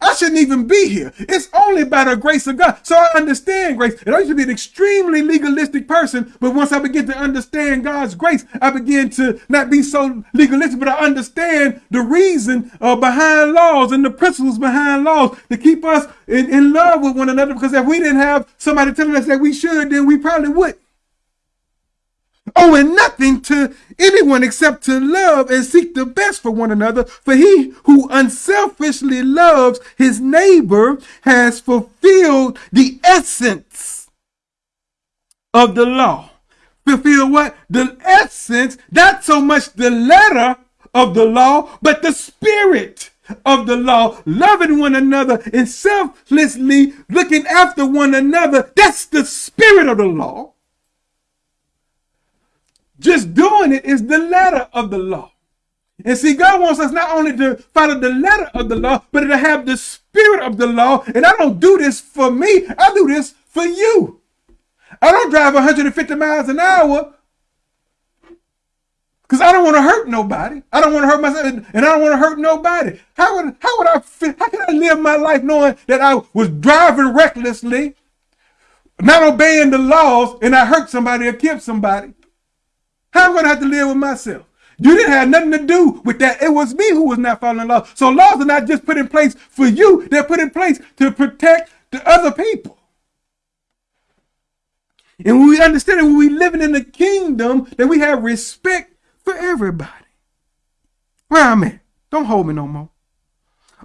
I shouldn't even be here. It's only by the grace of God. So I understand grace. And I used to be an extremely legalistic person, but once I begin to understand God's grace, I begin to not be so legalistic, but I understand the reason uh, behind laws and the principles behind laws to keep us in, in love with one another. Because if we didn't have somebody telling us that we should, then we probably would owing nothing to anyone except to love and seek the best for one another. For he who unselfishly loves his neighbor has fulfilled the essence of the law. Fulfill what? The essence, not so much the letter of the law, but the spirit of the law, loving one another and selflessly looking after one another. That's the spirit of the law. Just doing it is the letter of the law. And see, God wants us not only to follow the letter of the law, but to have the spirit of the law. And I don't do this for me. I do this for you. I don't drive 150 miles an hour because I don't want to hurt nobody. I don't want to hurt myself, and I don't want to hurt nobody. How would how would I how can I live my life knowing that I was driving recklessly, not obeying the laws, and I hurt somebody or killed somebody? How am I going to have to live with myself? You didn't have nothing to do with that. It was me who was not following law. So laws are not just put in place for you. They're put in place to protect the other people. And when we understand that when we living in the kingdom, that we have respect for everybody. Where I'm at. Don't hold me no more.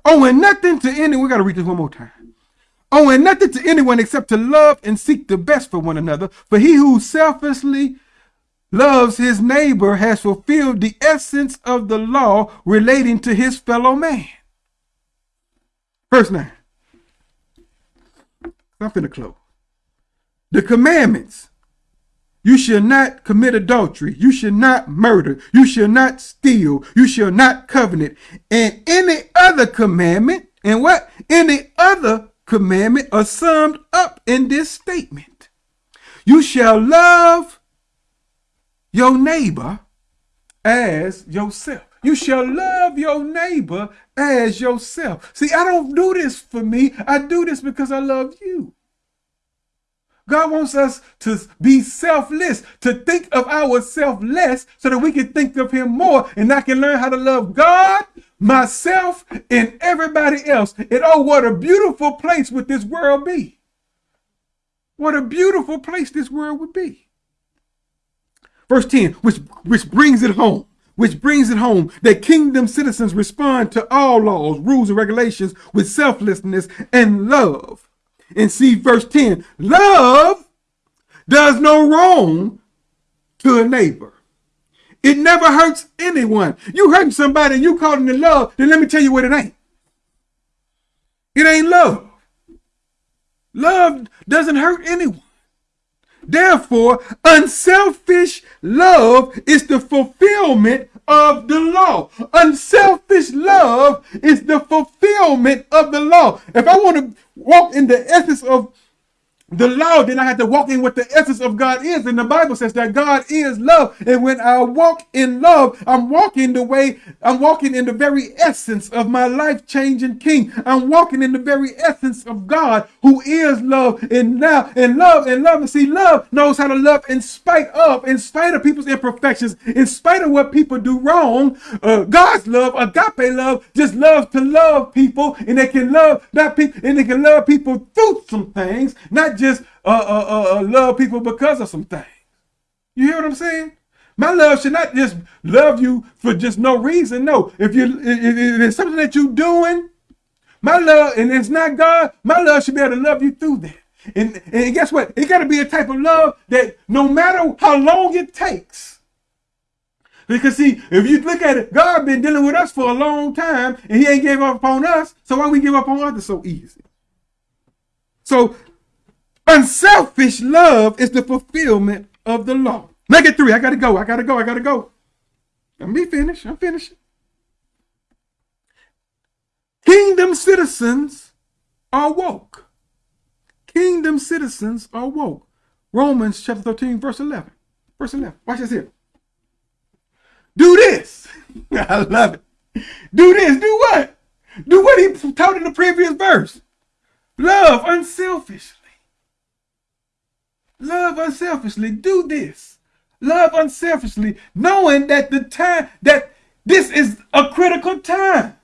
Owing nothing to anyone. We got to read this one more time. Owing nothing to anyone except to love and seek the best for one another. For he who selflessly loves his neighbor has fulfilled the essence of the law relating to his fellow man. Verse 9. I'm finna close. The commandments. You shall not commit adultery. You shall not murder. You shall not steal. You shall not covenant. And any other commandment, and what? Any other commandment are summed up in this statement. You shall love your neighbor as yourself. You shall love your neighbor as yourself. See, I don't do this for me. I do this because I love you. God wants us to be selfless, to think of ourselves less so that we can think of him more and I can learn how to love God, myself, and everybody else. And oh, what a beautiful place would this world be. What a beautiful place this world would be. Verse 10, which, which brings it home which brings it home that kingdom citizens respond to all laws, rules, and regulations with selflessness and love. And see verse 10, love does no wrong to a neighbor. It never hurts anyone. You hurting somebody and you calling it love, then let me tell you what it ain't. It ain't love. Love doesn't hurt anyone. Therefore, unselfish love is the fulfillment of the law. Unselfish love is the fulfillment of the law. If I want to walk in the essence of the law, then I have to walk in what the essence of God is. And the Bible says that God is love. And when I walk in love, I'm walking the way, I'm walking in the very essence of my life changing King. I'm walking in the very essence of God who is love. And now, and love, and love, and see, love knows how to love in spite of, in spite of people's imperfections, in spite of what people do wrong. Uh, God's love, agape love, just loves to love people. And they can love not people, and they can love people through some things, not just uh, uh, uh, uh, love people because of some things. You hear what I'm saying? My love should not just love you for just no reason. No, if you if it's something that you're doing, my love, and it's not God, my love should be able to love you through that. And, and guess what? It got to be a type of love that no matter how long it takes, because see, if you look at it, God been dealing with us for a long time, and He ain't gave up on us. So why we give up on others so easy? So Unselfish love is the fulfillment of the law. Make it three. I gotta go. I gotta go. I gotta go. Let me finish. I'm finished. Kingdom citizens are woke. Kingdom citizens are woke. Romans chapter 13, verse 11. Verse 11. Watch this here. Do this. I love it. Do this. Do what? Do what he taught in the previous verse. Love unselfishly. Love unselfishly. Do this. Love unselfishly, knowing that the time that this is a critical time.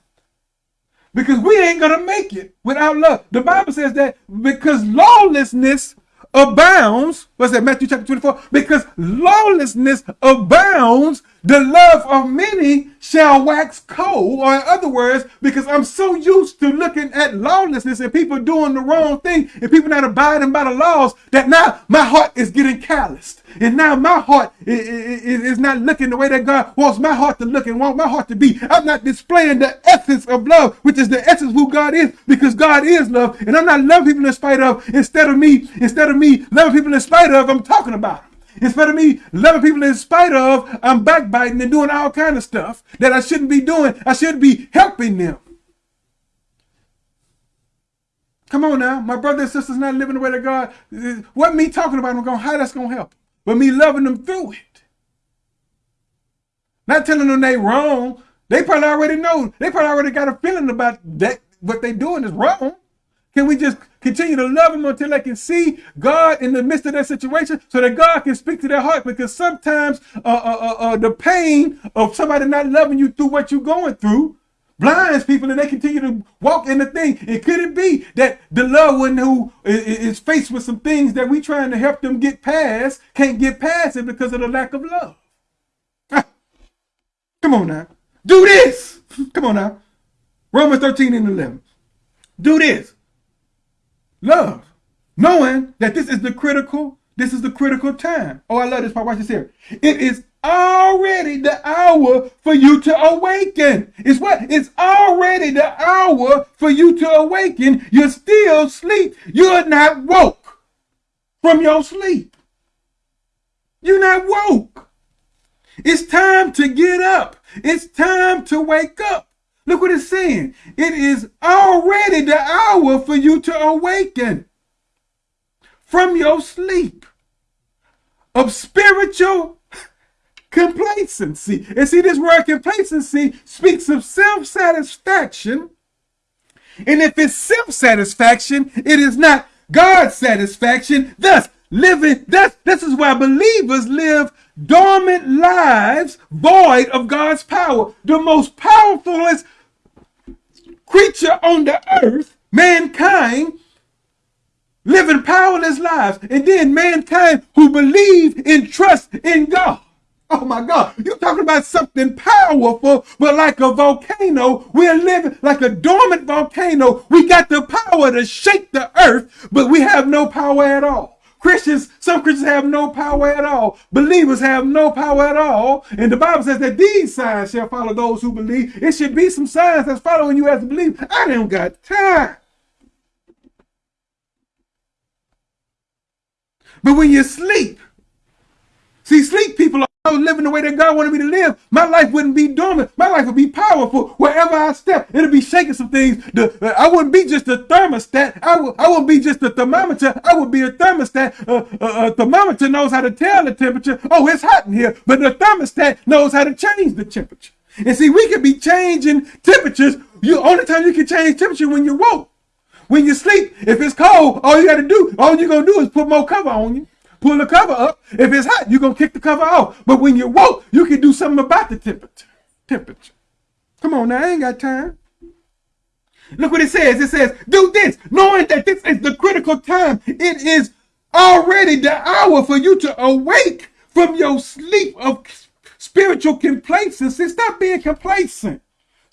Because we ain't gonna make it without love. The Bible says that because lawlessness abounds, what's that, Matthew chapter 24? Because lawlessness abounds, the love of many shall wax cold. Or in other words, because I'm so used to looking at lawlessness and people doing the wrong thing and people not abiding by the laws that now my heart is getting calloused. And now my heart is not looking the way that God wants my heart to look and want my heart to be. I'm not displaying the essence of love, which is the essence who God is, because God is love. And I'm not loving people in spite of, instead of me, instead of me loving people in spite of, I'm talking about them. Instead of me loving people in spite of, I'm backbiting and doing all kind of stuff that I shouldn't be doing. I should be helping them. Come on now, my brothers and sisters not living the way that God. What me talking about? I'm going how that's gonna help, but me loving them through it. Not telling them they wrong. They probably already know. They probably already got a feeling about that. What they doing is wrong. Can we just continue to love them until they can see God in the midst of that situation so that God can speak to their heart? Because sometimes uh, uh, uh, uh, the pain of somebody not loving you through what you're going through blinds people and they continue to walk in the thing. And could it be that the loved one who is faced with some things that we trying to help them get past can't get past it because of the lack of love? Ah, come on now. Do this. Come on now. Romans 13 and 11. Do this. Love. Knowing that this is the critical, this is the critical time. Oh, I love this part. Watch this here. It is already the hour for you to awaken. It's what? It's already the hour for you to awaken. You're still asleep. You're not woke from your sleep. You're not woke. It's time to get up. It's time to wake up. Look what it's saying. It is already the hour for you to awaken from your sleep of spiritual complacency. And see, this word complacency speaks of self satisfaction. And if it's self satisfaction, it is not God's satisfaction. Thus, living, thus, this is why believers live dormant lives void of God's power. The most powerful creature on the earth, mankind, living powerless lives. And then mankind who believe and trust in God. Oh my God, you're talking about something powerful, but like a volcano, we're living like a dormant volcano. We got the power to shake the earth, but we have no power at all. Christians, some Christians have no power at all. Believers have no power at all. And the Bible says that these signs shall follow those who believe. It should be some signs that's following you as a believer. I don't got time. But when you sleep, see, sleep people I was living the way that God wanted me to live, my life wouldn't be dormant. My life would be powerful. Wherever I step, it'll be shaking some things. The, I wouldn't be just a thermostat. I, would, I wouldn't be just a thermometer. I would be a thermostat. Uh, uh, a thermometer knows how to tell the temperature. Oh, it's hot in here. But the thermostat knows how to change the temperature. And see, we can be changing temperatures. You only time you can change temperature when you woke. When you sleep, if it's cold, all you got to do, all you're gonna do is put more cover on you pull the cover up. If it's hot, you're going to kick the cover off. But when you're woke, you can do something about the temperature. Temperature. Come on now, I ain't got time. Look what it says. It says, do this, knowing that this is the critical time. It is already the hour for you to awake from your sleep of spiritual complacency. Stop being complacent.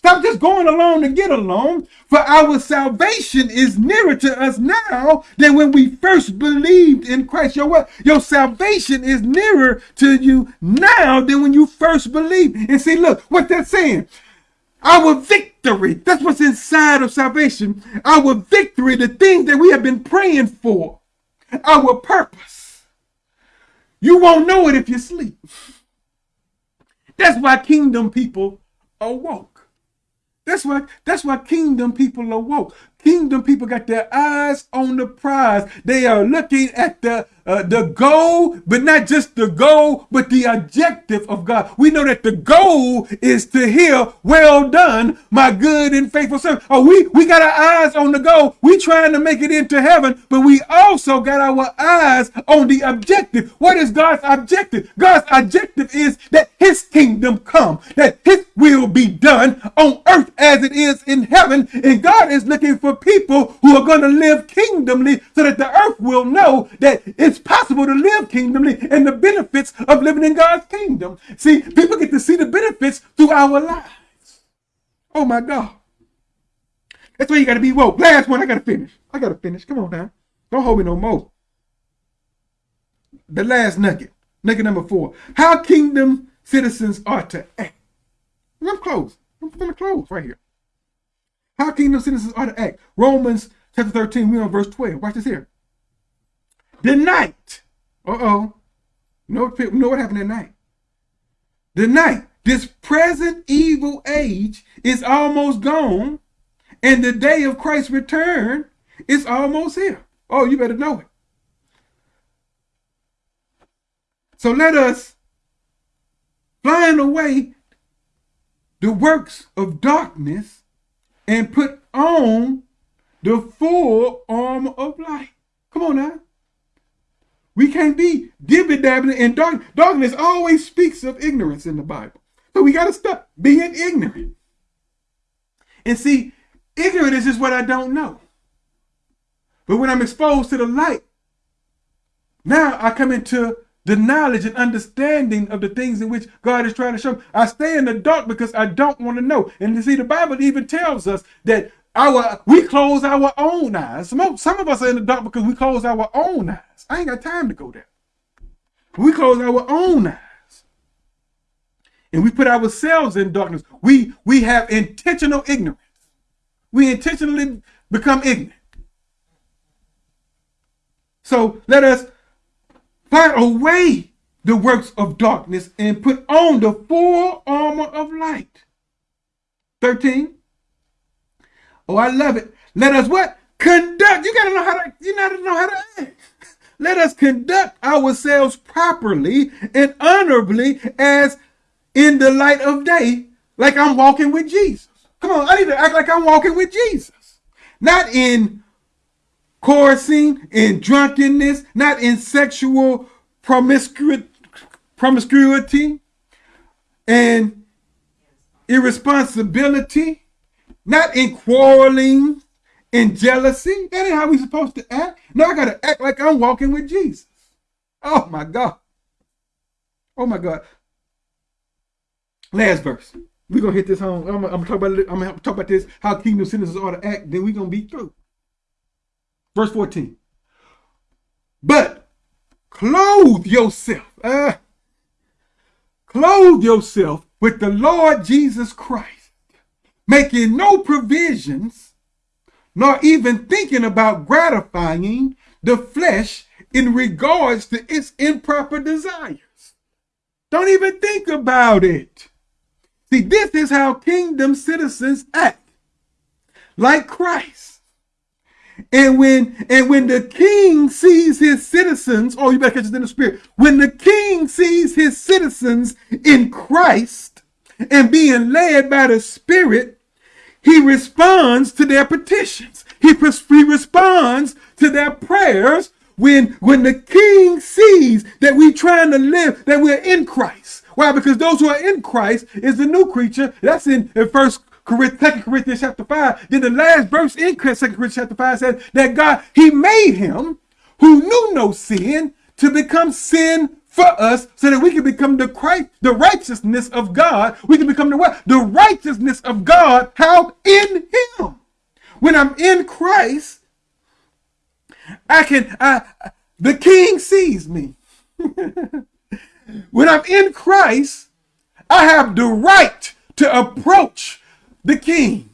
Stop just going along to get along. For our salvation is nearer to us now than when we first believed in Christ. Your what? Your salvation is nearer to you now than when you first believed. And see, look what that's saying. Our victory, that's what's inside of salvation. Our victory, the things that we have been praying for, our purpose. You won't know it if you sleep. That's why kingdom people awoke. That's why that's why kingdom people awoke. Kingdom people got their eyes on the prize. They are looking at the uh, the goal, but not just the goal, but the objective of God. We know that the goal is to hear, well done, my good and faithful servant. Oh, we, we got our eyes on the goal. We trying to make it into heaven, but we also got our eyes on the objective. What is God's objective? God's objective is that his kingdom come, that his will be done on earth as it is in heaven. And God is looking for people who are going to live kingdomly so that the earth will know that it's it's possible to live kingdomly and the benefits of living in God's kingdom. See, people get to see the benefits through our lives. Oh my God. That's why you got to be woke. Last one, I got to finish. I got to finish. Come on now. Don't hold me no more. The last nugget, nugget number four. How kingdom citizens are to act. I'm close. I'm to close right here. How kingdom citizens are to act. Romans chapter 13, we on verse 12. Watch this here. The night. Uh-oh. You know, know what happened at night? The night. This present evil age is almost gone, and the day of Christ's return is almost here. Oh, you better know it. So let us blind away the works of darkness and put on the full armor of light. Come on now. We can't be dibby dabbling in dark. Darkness always speaks of ignorance in the Bible. So we got to stop being ignorant. And see, ignorant is just what I don't know. But when I'm exposed to the light, now I come into the knowledge and understanding of the things in which God is trying to show. Me. I stay in the dark because I don't want to know. And you see, the Bible even tells us that our we close our own eyes. Some, some of us are in the dark because we close our own eyes. I ain't got time to go there. We close our own eyes. And we put ourselves in darkness. We we have intentional ignorance. We intentionally become ignorant. So let us fight away the works of darkness and put on the full armor of light. 13. Oh, I love it. Let us what? Conduct. You gotta know how to, you gotta know how to act. Let us conduct ourselves properly and honorably as in the light of day, like I'm walking with Jesus. Come on, I need to act like I'm walking with Jesus. Not in chorusing, in drunkenness, not in sexual promiscuity, promiscuity and irresponsibility, not in quarreling and jealousy. That ain't how we supposed to act. No, I gotta act like I'm walking with Jesus. Oh my God. Oh my God. Last verse. We're gonna hit this home. I'm, I'm, gonna talk about I'm gonna talk about this, how kingdom citizens ought to act, then we're gonna be through. Verse 14. But clothe yourself. Uh, clothe yourself with the Lord Jesus Christ, making no provisions, nor even thinking about gratifying the flesh in regards to its improper desires. Don't even think about it. See, this is how kingdom citizens act. Like Christ. And when and when the king sees his citizens, oh, you better catch this in the spirit. When the king sees his citizens in Christ and being led by the Spirit, he responds to their petitions. He, he responds to their prayers when when the king sees that we're trying to live, that we're in Christ. Why? Because those who are in Christ is the new creature. That's in, in first Corinthians, 2 Corinthians chapter 5. Then the last verse in 2 Corinthians chapter 5 says that God, he made him who knew no sin to become sin for us so that we can become the Christ, the righteousness of God. We can become the what? The righteousness of God. How? In him. When I'm in Christ, I can, I, the king sees me. when I'm in Christ, I have the right to approach the king.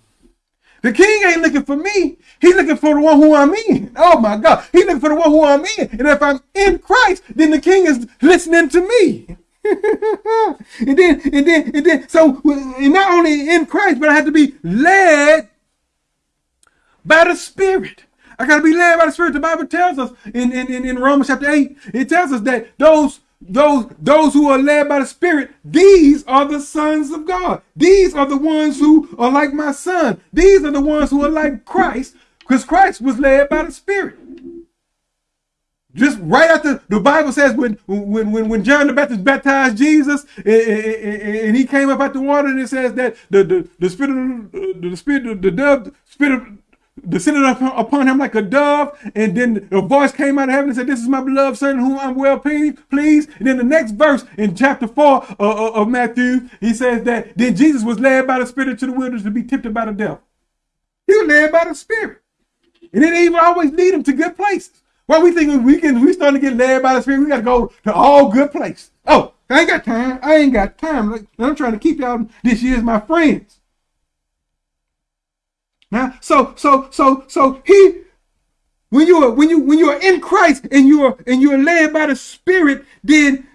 The king ain't looking for me. He's looking for the one who I'm in. Oh my God. He's looking for the one who I'm in. And if I'm in Christ, then the king is listening to me. and then, and then, and then, so and not only in Christ, but I have to be led by the Spirit. I got to be led by the Spirit. The Bible tells us in, in, in Romans chapter 8, it tells us that those those those who are led by the spirit these are the sons of god. These are the ones who are like my son. These are the ones who are like christ because christ was led by the spirit. Just right after the bible says when when when, when john the baptist baptized jesus and, and, he came up out the water and it says that the the, the spirit of the, the spirit of the dove spirit of descended upon him like a dove, and then a voice came out of heaven and said, This is my beloved son whom I'm well pleased. And then the next verse in chapter 4 uh, uh, of Matthew, he says that then Jesus was led by the Spirit to the wilderness to be tempted by the devil. He was led by the Spirit. And it even always lead him to good places. Well, we think we can we starting to get led by the Spirit, we got to go to all good places. Oh, I ain't got time. I ain't got time. I'm trying to keep y'all this year as my friends. Now, so so so so he when you are when you when you are in Christ and you are and you are led by the Spirit, then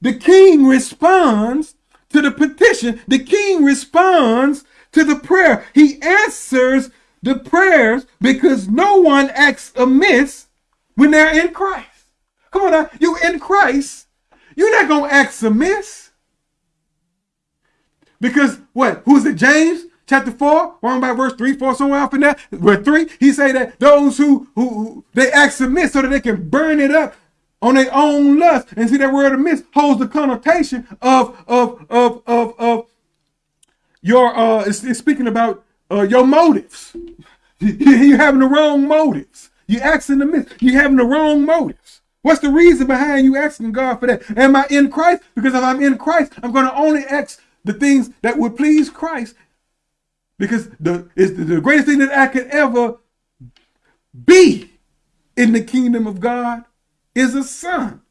the king responds to the petition. The king responds to the prayer. He answers the prayers because no one acts amiss when they're in Christ. Come on now, you in Christ, you're not gonna act amiss. Because what? Who's it? James? Chapter 4, wrong by verse 3, 4, somewhere off in there, verse 3, he say that those who, who, who they act submit so that they can burn it up on their own lust. And see that word amiss holds the connotation of, of, of, of, of your, uh, it's, it's speaking about uh, your motives. You're having the wrong motives. You asking the miss. You having the wrong motives. What's the reason behind you asking God for that? Am I in Christ? Because if I'm in Christ, I'm going to only ask the things that would please Christ because the is the greatest thing that I could ever be in the kingdom of God is a son.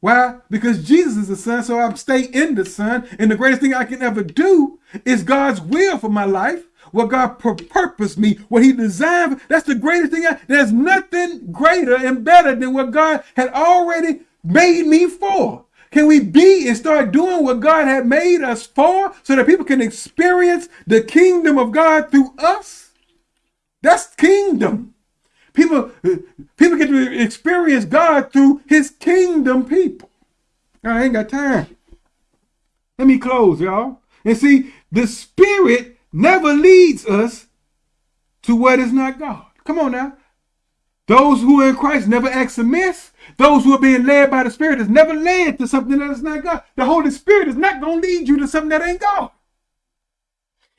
Why? Because Jesus is a son, so I'm stay in the son. And the greatest thing I can ever do is God's will for my life. What God purposed me, what He designed. That's the greatest thing. I, there's nothing greater and better than what God had already made me for. Can we be and start doing what God had made us for so that people can experience the kingdom of God through us? That's kingdom. People, people get to experience God through his kingdom people. I ain't got time. Let me close, y'all. And see, the Spirit never leads us to what is not God. Come on now. Those who are in Christ never act amiss. Those who are being led by the Spirit is never led to something that is not God. The Holy Spirit is not going to lead you to something that ain't God.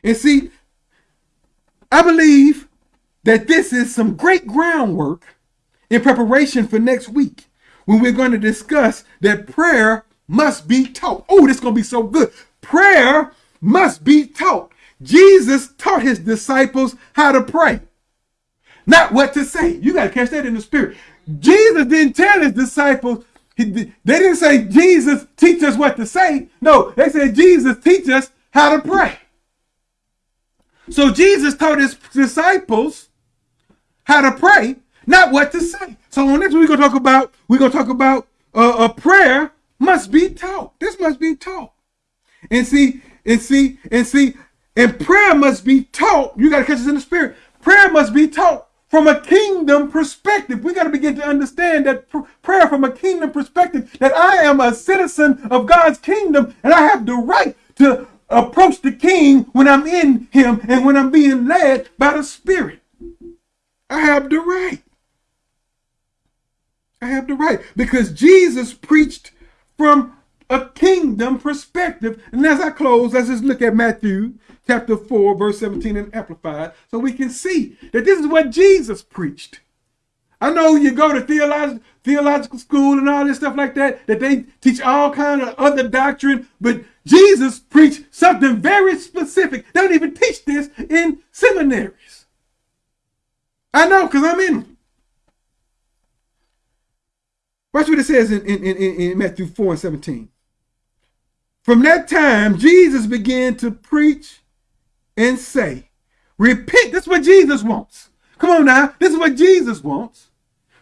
And see, I believe that this is some great groundwork in preparation for next week when we're going to discuss that prayer must be taught. Oh, this is going to be so good. Prayer must be taught. Jesus taught his disciples how to pray, not what to say. You got to catch that in the spirit. Jesus didn't tell his disciples, he, they didn't say, Jesus, teach us what to say. No, they said, Jesus, teach us how to pray. So Jesus taught his disciples how to pray, not what to say. So on this, we're gonna talk about we're gonna talk about uh, a prayer must be taught. This must be taught, and see and see and see and prayer must be taught. You got to catch this in the spirit. Prayer must be taught from a kingdom perspective. We got to begin to understand that pr prayer from a kingdom perspective, that I am a citizen of God's kingdom and I have the right to approach the king when I'm in him and when I'm being led by the spirit. I have the right. I have the right because Jesus preached from a kingdom perspective. And as I close, let's just look at Matthew chapter 4, verse 17 and Amplified, so we can see that this is what Jesus preached. I know you go to theological theological school and all this stuff like that, that they teach all kind of other doctrine, but Jesus preached something very specific. They don't even teach this in seminaries. I know, because I'm in. Watch what it says in, in, in, in Matthew 4 and 17. From that time, Jesus began to preach and say, Repent. That's what Jesus wants. Come on now. This is what Jesus wants.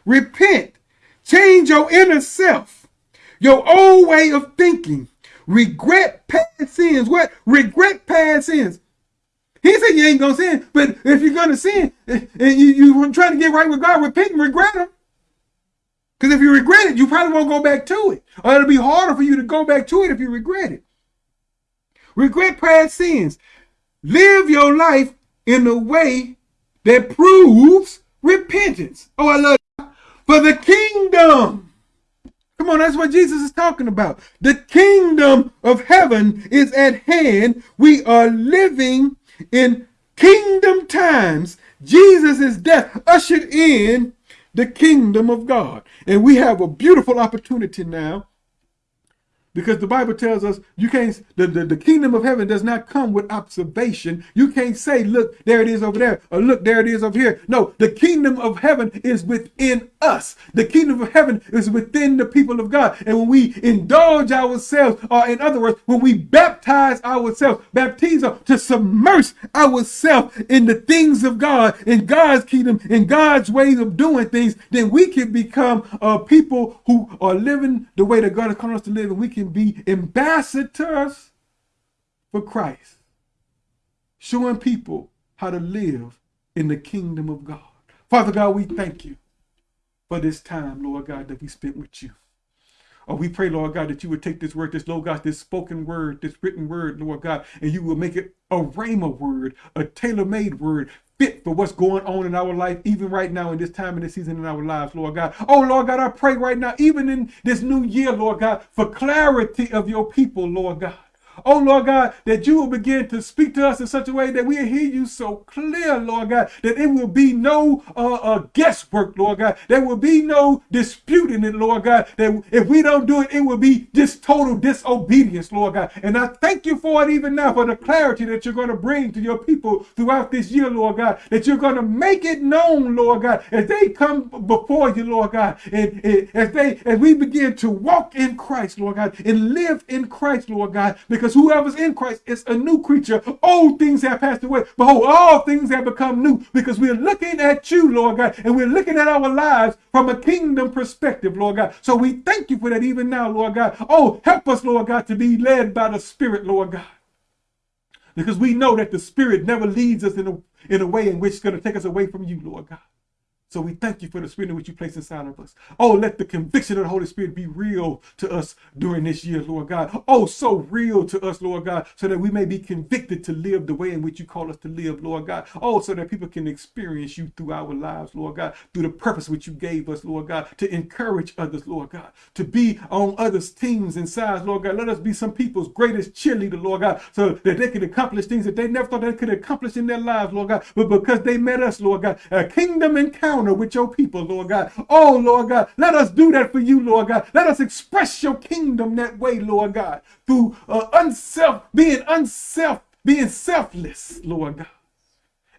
Repent. Change your inner self, your old way of thinking. Regret past sins. What? Regret past sins. He said you ain't going to sin, but if you're going to sin and you, you trying to get right with God, repent and regret him. Because if you regret it, you probably won't go back to it. Or it'll be harder for you to go back to it if you regret it. Regret past sins. Live your life in a way that proves repentance. Oh, I love it. For the kingdom. Come on, that's what Jesus is talking about. The kingdom of heaven is at hand. We are living in kingdom times. Jesus' death ushered in the kingdom of God. And we have a beautiful opportunity now because the Bible tells us you can't, the, the, the, kingdom of heaven does not come with observation. You can't say, look, there it is over there, or look, there it is over here. No, the kingdom of heaven is within us. The kingdom of heaven is within the people of God. And when we indulge ourselves, or in other words, when we baptize ourselves, baptizo, to submerge ourselves in the things of God, in God's kingdom, in God's ways of doing things, then we can become uh, people who are living the way that God has called us to live, and we can can be ambassadors for Christ, showing people how to live in the kingdom of God. Father God, we thank you for this time, Lord God, that we spent with you. Oh, we pray, Lord God, that you would take this word, this, Lord God, this spoken word, this written word, Lord God, and you will make it a rhema word, a tailor-made word, fit for what's going on in our life, even right now in this time and this season in our lives, Lord God. Oh, Lord God, I pray right now, even in this new year, Lord God, for clarity of your people, Lord God. Oh, Lord God, that you will begin to speak to us in such a way that we'll hear you so clear, Lord God, that it will be no uh, uh, guesswork, Lord God. There will be no disputing it, Lord God. That if we don't do it, it will be just total disobedience, Lord God. And I thank you for it even now, for the clarity that you're going to bring to your people throughout this year, Lord God, that you're going to make it known, Lord God, as they come before you, Lord God, and, and as they, as we begin to walk in Christ, Lord God, and live in Christ, Lord God, because because whoever's in Christ is a new creature. Old things have passed away. Behold, all things have become new because we're looking at you, Lord God, and we're looking at our lives from a kingdom perspective, Lord God. So we thank you for that even now, Lord God. Oh, help us, Lord God, to be led by the Spirit, Lord God. Because we know that the Spirit never leads us in a, in a way in which it's going to take us away from you, Lord God. So we thank you for the spirit in which you place inside of us. Oh, let the conviction of the Holy Spirit be real to us during this year, Lord God. Oh, so real to us, Lord God, so that we may be convicted to live the way in which you call us to live, Lord God. Oh, so that people can experience you through our lives, Lord God, through the purpose which you gave us, Lord God, to encourage others, Lord God, to be on others' teams and sides, Lord God. Let us be some people's greatest cheerleader, Lord God, so that they can accomplish things that they never thought they could accomplish in their lives, Lord God. But because they met us, Lord God, a kingdom encounter with your people, Lord God. Oh, Lord God, let us do that for you, Lord God. Let us express your kingdom that way, Lord God, through uh, unself, being unself, being selfless, Lord God,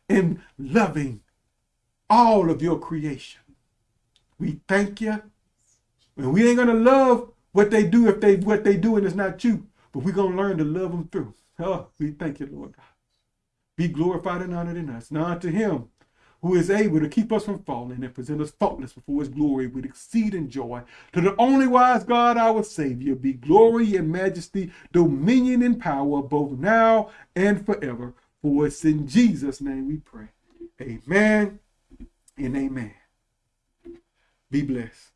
and loving all of your creation. We thank you. And we ain't gonna love what they do if they what they do and it's not you, but we're gonna learn to love them through. Oh, we thank you, Lord God. Be glorified and honored in us. Now unto him who is able to keep us from falling and present us faultless before his glory with exceeding joy. To the only wise God, our Savior, be glory and majesty, dominion and power, both now and forever. For it's in Jesus' name we pray. Amen and amen. Be blessed.